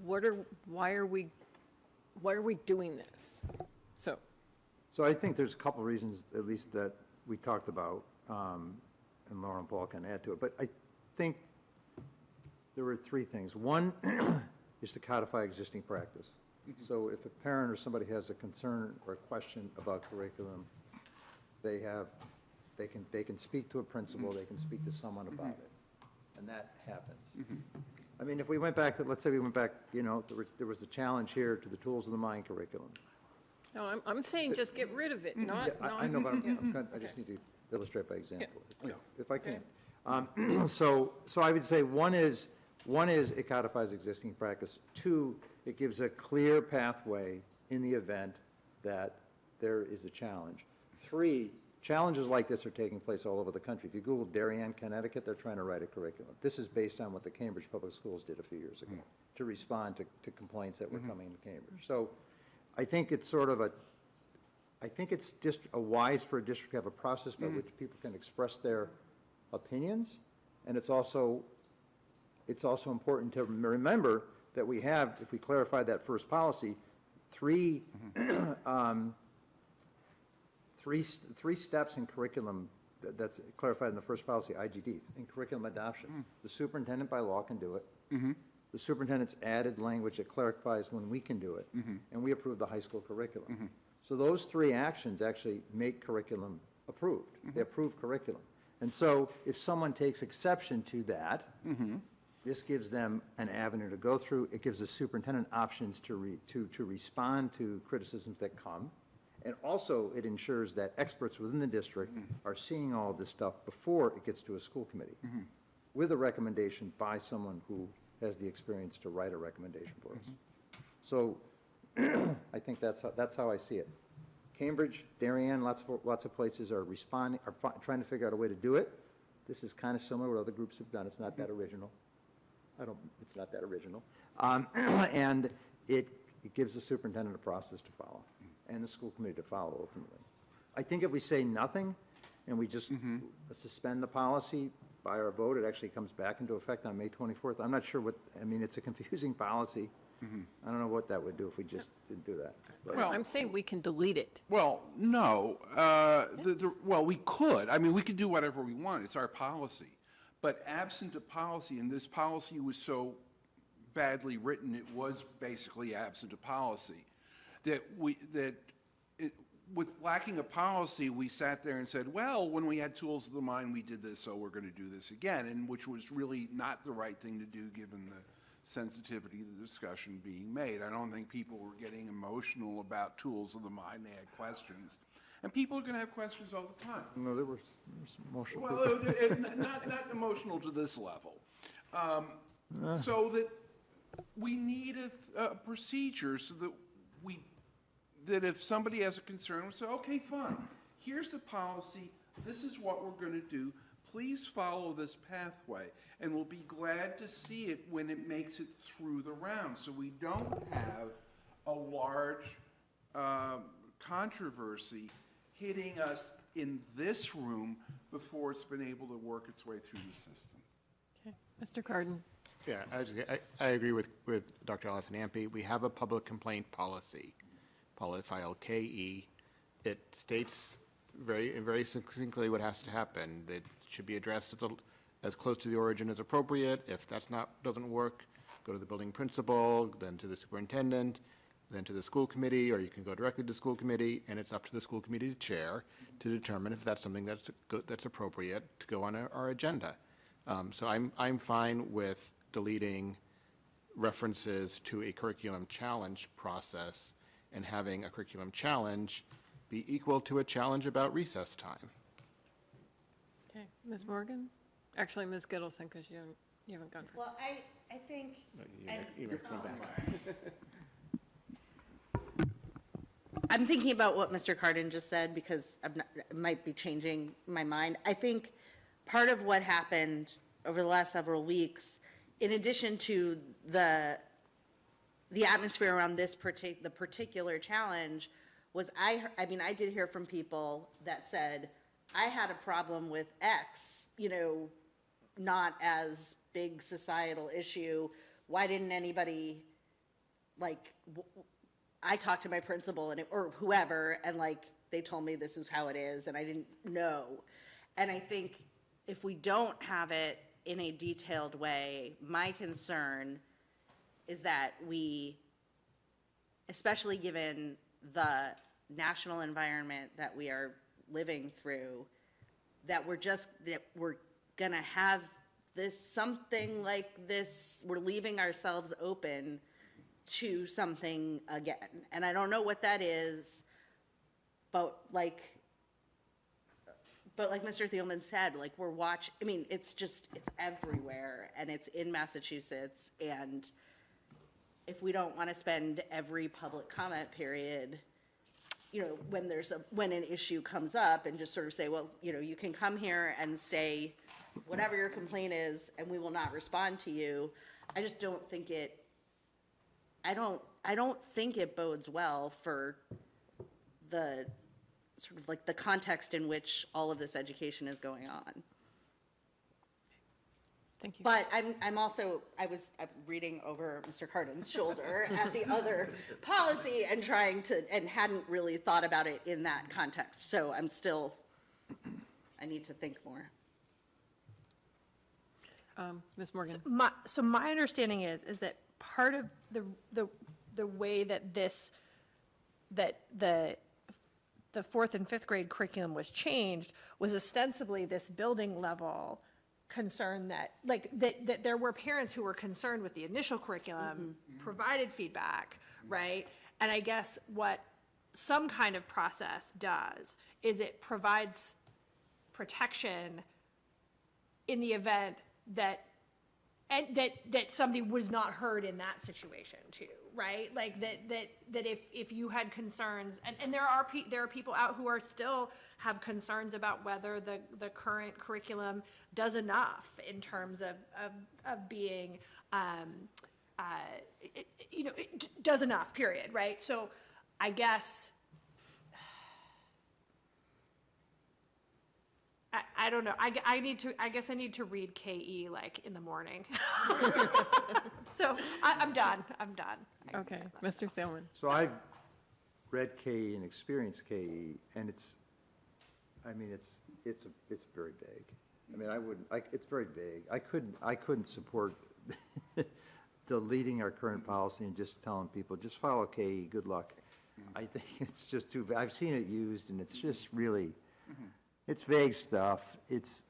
A: what are, why are we, why are we doing this? So,
J: So I think there's a couple of reasons, at least that we talked about, um, and Lauren Paul can add to it, but I think there were three things. One is to codify existing practice. So if a parent or somebody has a concern or a question about curriculum, they have, they can, they can speak to a principal, they can speak to someone about it, and that happens. I mean, if we went back to, let's say we went back, you know, there was, there was a challenge here to the Tools of the Mind curriculum.
A: no, I'm, I'm saying just get rid of it, not,
J: Yeah,
A: not.
J: I I know, but I'm-
A: yeah.
J: I'm, kind- I just need to illustrate by example,
I: Yeah.
J: if I can. Um, So, so I would say one is, one is it codifies existing practice. Two, it gives a clear pathway in the event that there is a challenge. Three, challenges like this are taking place all over the country. If you Google Darien, Connecticut, they're trying to write a curriculum. This is based on what the Cambridge Public Schools did a few years ago, hmm. to respond to, to complaints that were hmm. coming to Cambridge. So I think it's sort of a, I think it's just a wise for a district to have a process by hmm. which people can express their opinions. And it's also, it's also important to remember that we have, if we clarify that first policy, three, mm-hmm. um, three, three steps in curriculum that- that's clarified in the first policy, IGD, in curriculum adoption. Mm. The superintendent by law can do it. Mm-hmm. The superintendent's added language that clarifies when we can do it. Mm-hmm. And we approve the high school curriculum. So those three actions actually make curriculum approved. They approve curriculum. And so if someone takes exception to that, this gives them an avenue to go through. It gives the superintendent options to re, to, to respond to criticisms that come. And also, it ensures that experts within the district mm-hmm. are seeing all of this stuff before it gets to a school committee, mm-hmm. with a recommendation by someone who has the experience to write a recommendation for us. Mm-hmm. So I think that's, how- that's how I see it. Cambridge, Darien, lots of, lots of places are responding, are trying to figure out a way to do it. This is kind of similar to what other groups have done. It's not that original. I don't, it's not that original. Um, And it, it gives the superintendent a process to follow, and the school committee to follow ultimately. I think if we say nothing, and we just suspend the policy by our vote, it actually comes back into effect on May 24th. I'm not sure what, I mean, it's a confusing policy. I don't know what that would do if we just didn't do that. but-
I: Well-
A: I'm saying we can delete it.
I: Well, no, uh, the, the, well, we could, I mean, we could do whatever we want, it's our policy. But absent a policy, and this policy was so badly written, it was basically absent a policy, that we, that it, with lacking a policy, we sat there and said, well, when we had tools of the mind, we did this, so we're gonna do this again, and which was really not the right thing to do, given the sensitivity of the discussion being made. I don't think people were getting emotional about tools of the mind, they had questions. And people are gonna have questions all the time.
J: No, there were there was some emotional.
I: Well, it- it- not, not emotional to this level. Um, So that we need a, a procedure so that we, that if somebody has a concern, we say, okay, fine, here's the policy, this is what we're gonna do, please follow this pathway, and we'll be glad to see it when it makes it through the round, so we don't have a large, um, controversy hitting us in this room before it's been able to work its way through the system.
A: Okay, Mr. Kardon?
O: Yeah, I, was- I, I agree with, with Dr. Allison Ampe. We have a public complaint policy, poli- file KE. It states very, very succinctly what has to happen. It should be addressed as, a- as close to the origin as appropriate. If that's not, doesn't work, go to the building principal, then to the superintendent, then to the school committee, or you can go directly to the school committee, and it's up to the school committee to chair to determine if that's something that's, go- that's appropriate to go on our, our agenda. Um, So I'm, I'm fine with deleting references to a curriculum challenge process and having a curriculum challenge be equal to a challenge about recess time.
A: Okay, Ms. Morgan? Actually, Ms. Gittleson, because you haven't, you haven't gone first.
R: Well, I, I think, and- I'm thinking about what Mr. Kardon just said because I'm not, might be changing my mind. I think part of what happened over the last several weeks, in addition to the, the atmosphere around this partic, the particular challenge, was I, I mean, I did hear from people that said, I had a problem with X, you know, not as big societal issue. Why didn't anybody, like, I talked to my principal and, it- or whoever, and like, they told me this is how it is, and I didn't know. And I think if we don't have it in a detailed way, my concern is that we, especially given the national environment that we are living through, that we're just, that we're gonna have this, something like this, we're leaving ourselves open to something again. And I don't know what that is, but like, but like Mr. Thielman said, like we're watch, I mean, it's just, it's everywhere and it's in Massachusetts. And if we don't want to spend every public comment period, you know, when there's a, when an issue comes up and just sort of say, well, you know, you can come here and say whatever your complaint is and we will not respond to you. I just don't think it, I don't, I don't think it bodes well for the, sort of like the context in which all of this education is going on.
A: Thank you.
R: But I'm, I'm also, I was I'm reading over Mr. Kardon's shoulder at the other policy and trying to, and hadn't really thought about it in that context. So I'm still, I need to think more.
A: Um, Ms. Morgan?
N: My, so my understanding is, is that part of the, the, the way that this, that the, the fourth and fifth grade curriculum was changed was ostensibly this building level concern that, like, that, that there were parents who were concerned with the initial curriculum, mm-hmm. Mm-hmm. provided feedback, mm-hmm. right? And I guess what some kind of process does is it provides protection in the event that and that that somebody was not heard in that situation too right? Like that that that if if you had concerns and and there are pe- there are people out who are still have concerns about whether the the current curriculum does enough in terms of of, of being um uh it, you know does enough period right? So i guess I, I don't know, I, I need to, I guess I need to read KE like in the morning. So I, I'm done, I'm done. I-
A: Okay, Mr. Thielman.
J: So I've read KE and experienced KE, and it's, I mean, it's, it's, a- it's very vague. I mean, I wouldn't, I, it's very vague. I couldn't, I couldn't support deleting our current policy and just telling people, just follow KE, good luck. I think it's just too, va- I've seen it used, and it's just really, mm-hmm. It's vague stuff. It's,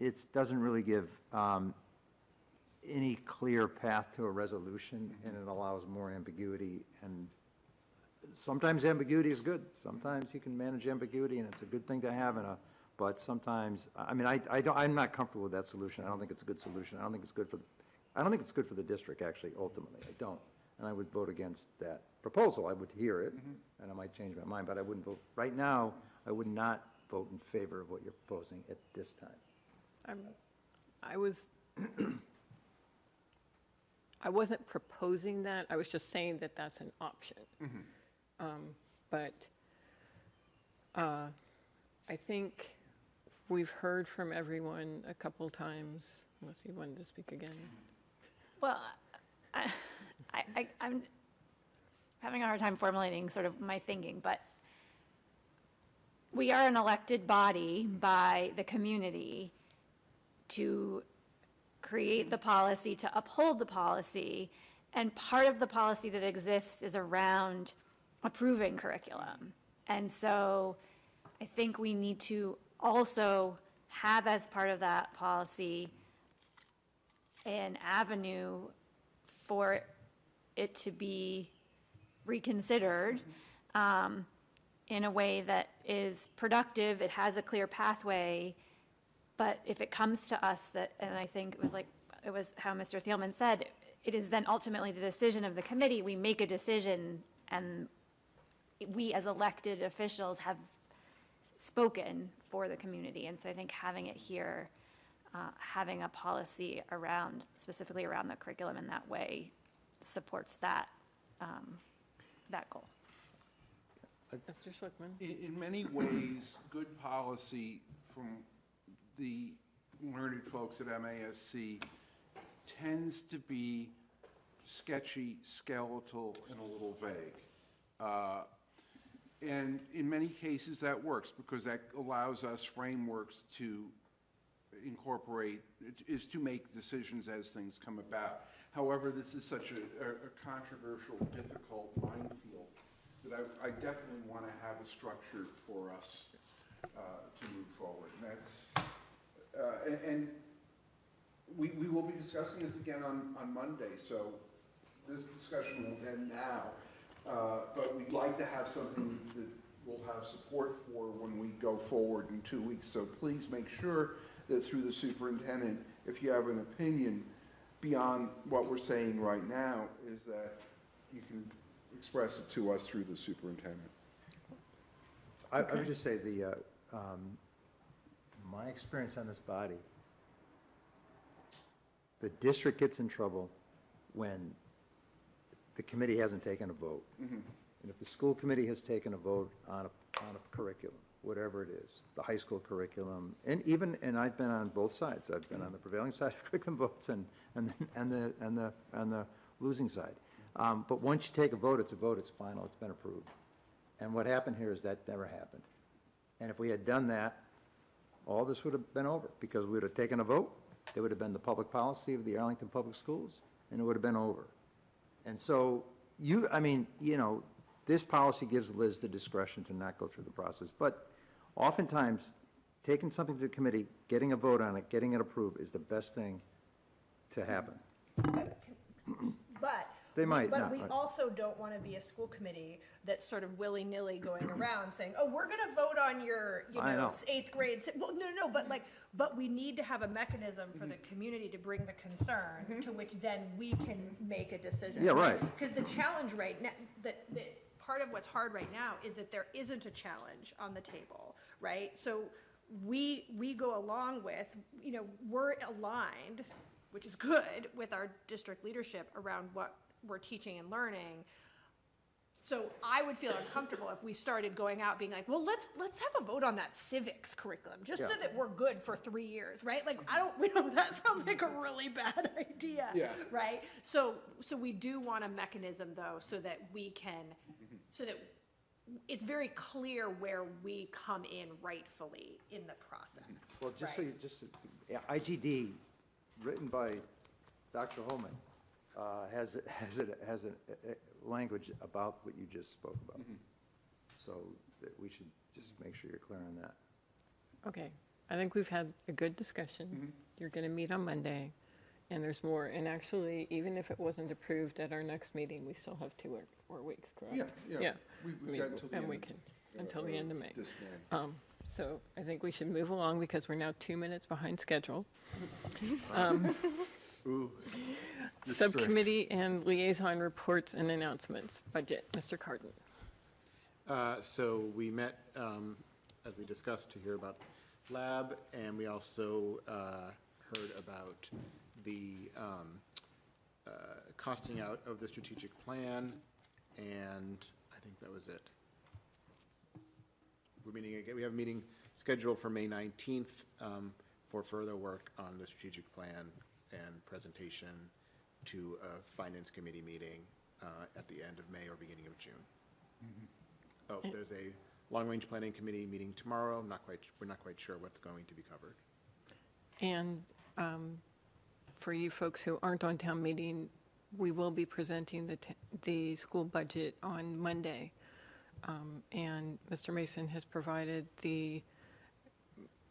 J: it's, doesn't really give um, any clear path to a resolution, and it allows more ambiguity. And sometimes ambiguity is good. Sometimes you can manage ambiguity, and it's a good thing to have in a, but sometimes, I mean, I, I don't, I'm not comfortable with that solution. I don't think it's a good solution. I don't think it's good for, the I don't think it's good for the district, actually, ultimately. I don't. And I would vote against that proposal. I would hear it, and I might change my mind, but I wouldn't vote, right now, I would not vote in favor of what you're proposing at this time.
A: I'm, I was, I wasn't proposing that, I was just saying that that's an option. Um, But uh, I think we've heard from everyone a couple times, unless you wanted to speak again.
Q: Well, I, I, I- I'm having a hard time formulating sort of my thinking, but we are an elected body by the community to create the policy, to uphold the policy, and part of the policy that exists is around approving curriculum. And so I think we need to also have as part of that policy an avenue for it to be reconsidered um, in a way that is productive, it has a clear pathway, but if it comes to us that, and I think it was like, it was how Mr. Thielman said, it is then ultimately the decision of the committee, we make a decision, and we as elected officials have spoken for the community, and so I think having it here, uh, having a policy around, specifically around the curriculum in that way, supports that, um, that goal.
A: Mr. Schlichtman?
I: In, in many ways, good policy from the learned folks at MASC tends to be sketchy, skeletal, and a little vague. Uh, And in many cases, that works, because that allows us frameworks to incorporate, is to make decisions as things come about. However, this is such a a- a controversial, difficult minefield that I, I definitely want to have a structure for us uh, to move forward. And that's, uh, and- and we, we will be discussing this again on, on Monday, so this discussion won't end now. Uh, But we'd like to have something that we'll have support for when we go forward in two weeks. So please make sure that through the superintendent, if you have an opinion beyond what we're saying right now, is that you can express it to us through the superintendent.
J: I, I would just say the, uh, um, my experience on this body, the district gets in trouble when the committee hasn't taken a vote. And if the school committee has taken a vote on a, on a curriculum, whatever it is, the high school curriculum, and even, and I've been on both sides. I've been on the prevailing side of curriculum votes and, and, the- and the, and the, and the losing side. Um, But once you take a vote, it's a vote, it's final, it's been approved. And what happened here is that never happened. And if we had done that, all this would have been over, because we would have taken a vote, it would have been the public policy of the Arlington Public Schools, and it would have been over. And so you, I mean, you know, this policy gives Liz the discretion to not go through the process, but oftentimes, taking something to the committee, getting a vote on it, getting it approved is the best thing to happen.
N: But.
J: They might
N: But
J: not,
N: we
J: right.
N: also don't want to be a school committee that's sort of willy-nilly going around saying, oh, we're going to vote on your, you
J: I
N: know,
J: know.
N: eighth grade. si-" Well, no, no, but like, but we need to have a mechanism for the community to bring the concern, mm-hmm. to which then we can make a decision.
J: Yeah, right.
N: Because the challenge right now, that, that, part of what's hard right now is that there isn't a challenge on the table, right? So we, we go along with, you know, we're aligned, which is good, with our district leadership around what we're teaching and learning. So I would feel uncomfortable if we started going out being like, well, let's, let's have a vote on that civics curriculum, just so that we're good for three years, right? Like, I don't, we know, that sounds like a really bad idea.
I: Yeah.
N: Right? So, so we do want a mechanism though, so that we can, so that it's very clear where we come in rightfully in the process.
J: Well, just so you, just, yeah, IGD, written by Dr. Homan, uh, has, it has, a- has a, a- a language about what you just spoke about. So that we should just make sure you're clear on that.
A: Okay, I think we've had a good discussion. You're going to meet on Monday, and there's more. And actually, even if it wasn't approved at our next meeting, we still have two or- more weeks, correct?
I: Yeah, yeah.
A: Yeah.
I: We-
A: I
I: we've
A: mean,
I: got until the
A: And
I: end
A: we
I: of-
A: can, until the end of May.
I: this May.
A: Um, So I think we should move along because we're now two minutes behind schedule. Um, Subcommittee and liaison reports and announcements. Budget, Mr. Kardon.
O: Uh, So we met, um, as we discussed, to hear about lab, and we also uh, heard about the um, uh, costing out of the strategic plan, and I think that was it. We're meeting, again. we have a meeting scheduled for May 19th um, for further work on the strategic plan and presentation to a finance committee meeting uh, at the end of May or beginning of June. Oh, there's a long-range planning committee meeting tomorrow. I'm not quite, we're not quite sure what's going to be covered.
A: And um, for you folks who aren't on town meeting, we will be presenting the, t- the school budget on Monday. Um, And Mr. Mason has provided the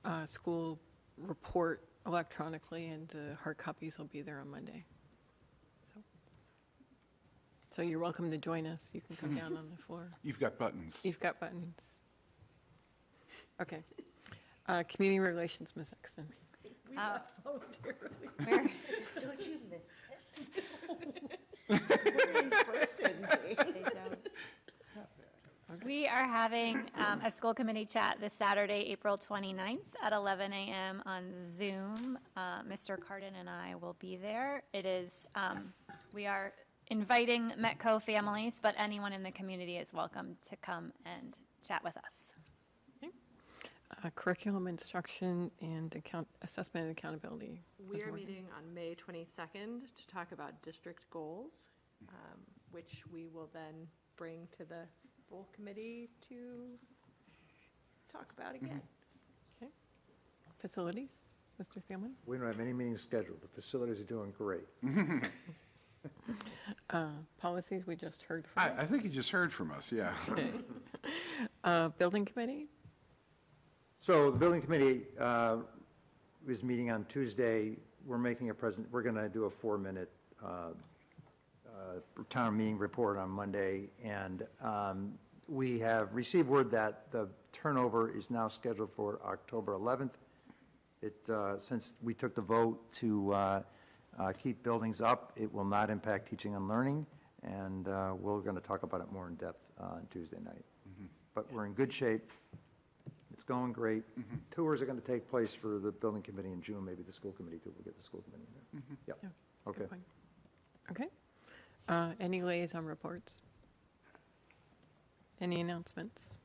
A: uh, school report electronically, and the hard copies will be there on Monday. So- So you're welcome to join us. You can come down on the floor.
I: You've got buttons.
A: You've got buttons. Okay. Uh, Community Relations, Ms. Exton.
Q: We left
R: Don't you miss it? We're in person, Dave.
Q: They don't. We are having um, a school committee chat this Saturday, April 29th at 11 a.m. on Zoom. Uh, Mr. Kardon and I will be there. It is, um, we are inviting Metco families, but anyone in the community is welcome to come and chat with us.
A: Uh, Curriculum instruction and account, assessment and accountability.
S: We are meeting on May 22nd to talk about district goals, um, which we will then bring to the full committee to talk about again.
A: Okay. Facilities, Mr. Thielman?
J: We don't have any meetings scheduled. The facilities are doing great.
A: Uh, Policies, we just heard from.
I: I, I think you just heard from us, yeah.
A: Okay. Uh, Building committee?
J: So the building committee uh, is meeting on Tuesday. We're making a present, we're going to do a four-minute uh, uh, town meeting report on Monday. And um, we have received word that the turnover is now scheduled for October 11th. It, uh, since we took the vote to uh, keep buildings up, it will not impact teaching and learning. And uh, we're going to talk about it more in depth uh, on Tuesday night. But we're in good shape. It's going great. Tours are going to take place for the building committee in June, maybe the school committee too. We'll get the school committee in there.
A: Yeah,
J: Yep,
A: that's
J: okay.
A: Okay. Uh, Any liaison reports? Any announcements?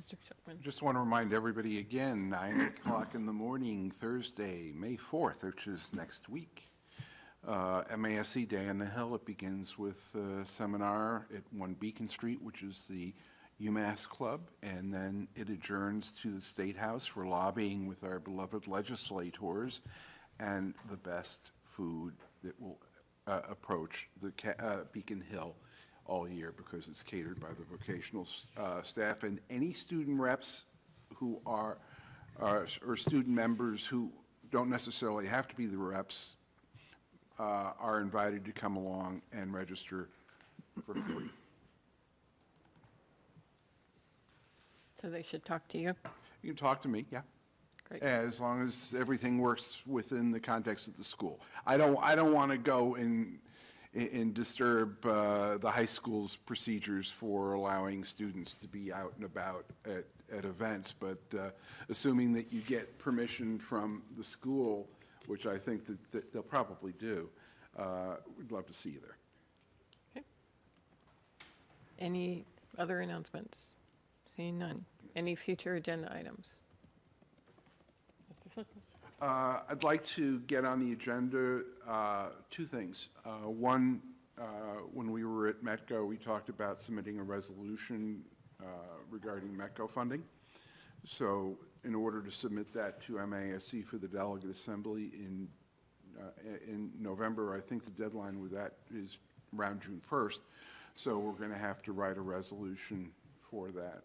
A: Mr. Schulman?
I: Just want to remind everybody again, 9 o'clock in the morning, Thursday, May 4th, which is next week. Uh, MASC Day on the Hill, it begins with a seminar at 1 Beacon Street, which is the UMass Club, and then it adjourns to the State House for lobbying with our beloved legislators and the best food that will uh, approach the uh, Beacon Hill all year because it's catered by the vocational uh, staff. And any student reps who are, are- or student members who don't necessarily have to be the reps uh, are invited to come along and register for free.
A: So they should talk to you?
I: You can talk to me, yeah.
A: Great.
I: As long as everything works within the context of the school. I don't, I don't want to go and, and disturb uh, the high school's procedures for allowing students to be out and about at, at events, but uh, assuming that you get permission from the school, which I think that, that they'll probably do, uh, we'd love to see you there.
A: Any other announcements? Seeing none. Any future agenda items? Mr.
I: Uh, I'd like to get on the agenda, uh, two things. Uh, One, uh, when we were at Metco, we talked about submitting a resolution uh, regarding Metco funding. So in order to submit that to MASC for the delegate assembly in, uh, in November, I think the deadline with that is around June 1st. So we're going to have to write a resolution for that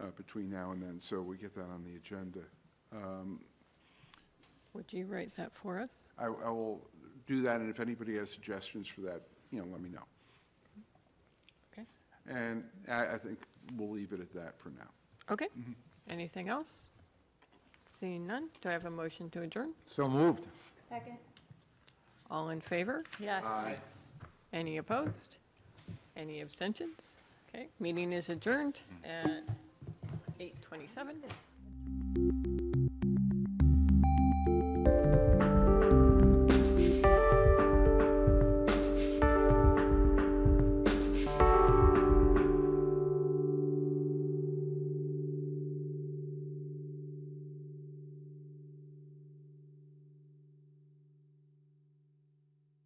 I: uh, between now and then, so we get that on the agenda. Um,
A: Would you write that for us?
I: I, I will do that, and if anybody has suggestions for that, you know, let me know.
A: Okay.
I: And I, I think we'll leave it at that for now.
A: Okay. Anything else? Seeing none, do I have a motion to adjourn?
J: So moved.
Q: Second.
A: All in favor?
S: Yes.
I: Aye.
A: Any opposed? Any abstentions? Okay, meeting is adjourned at 8:27.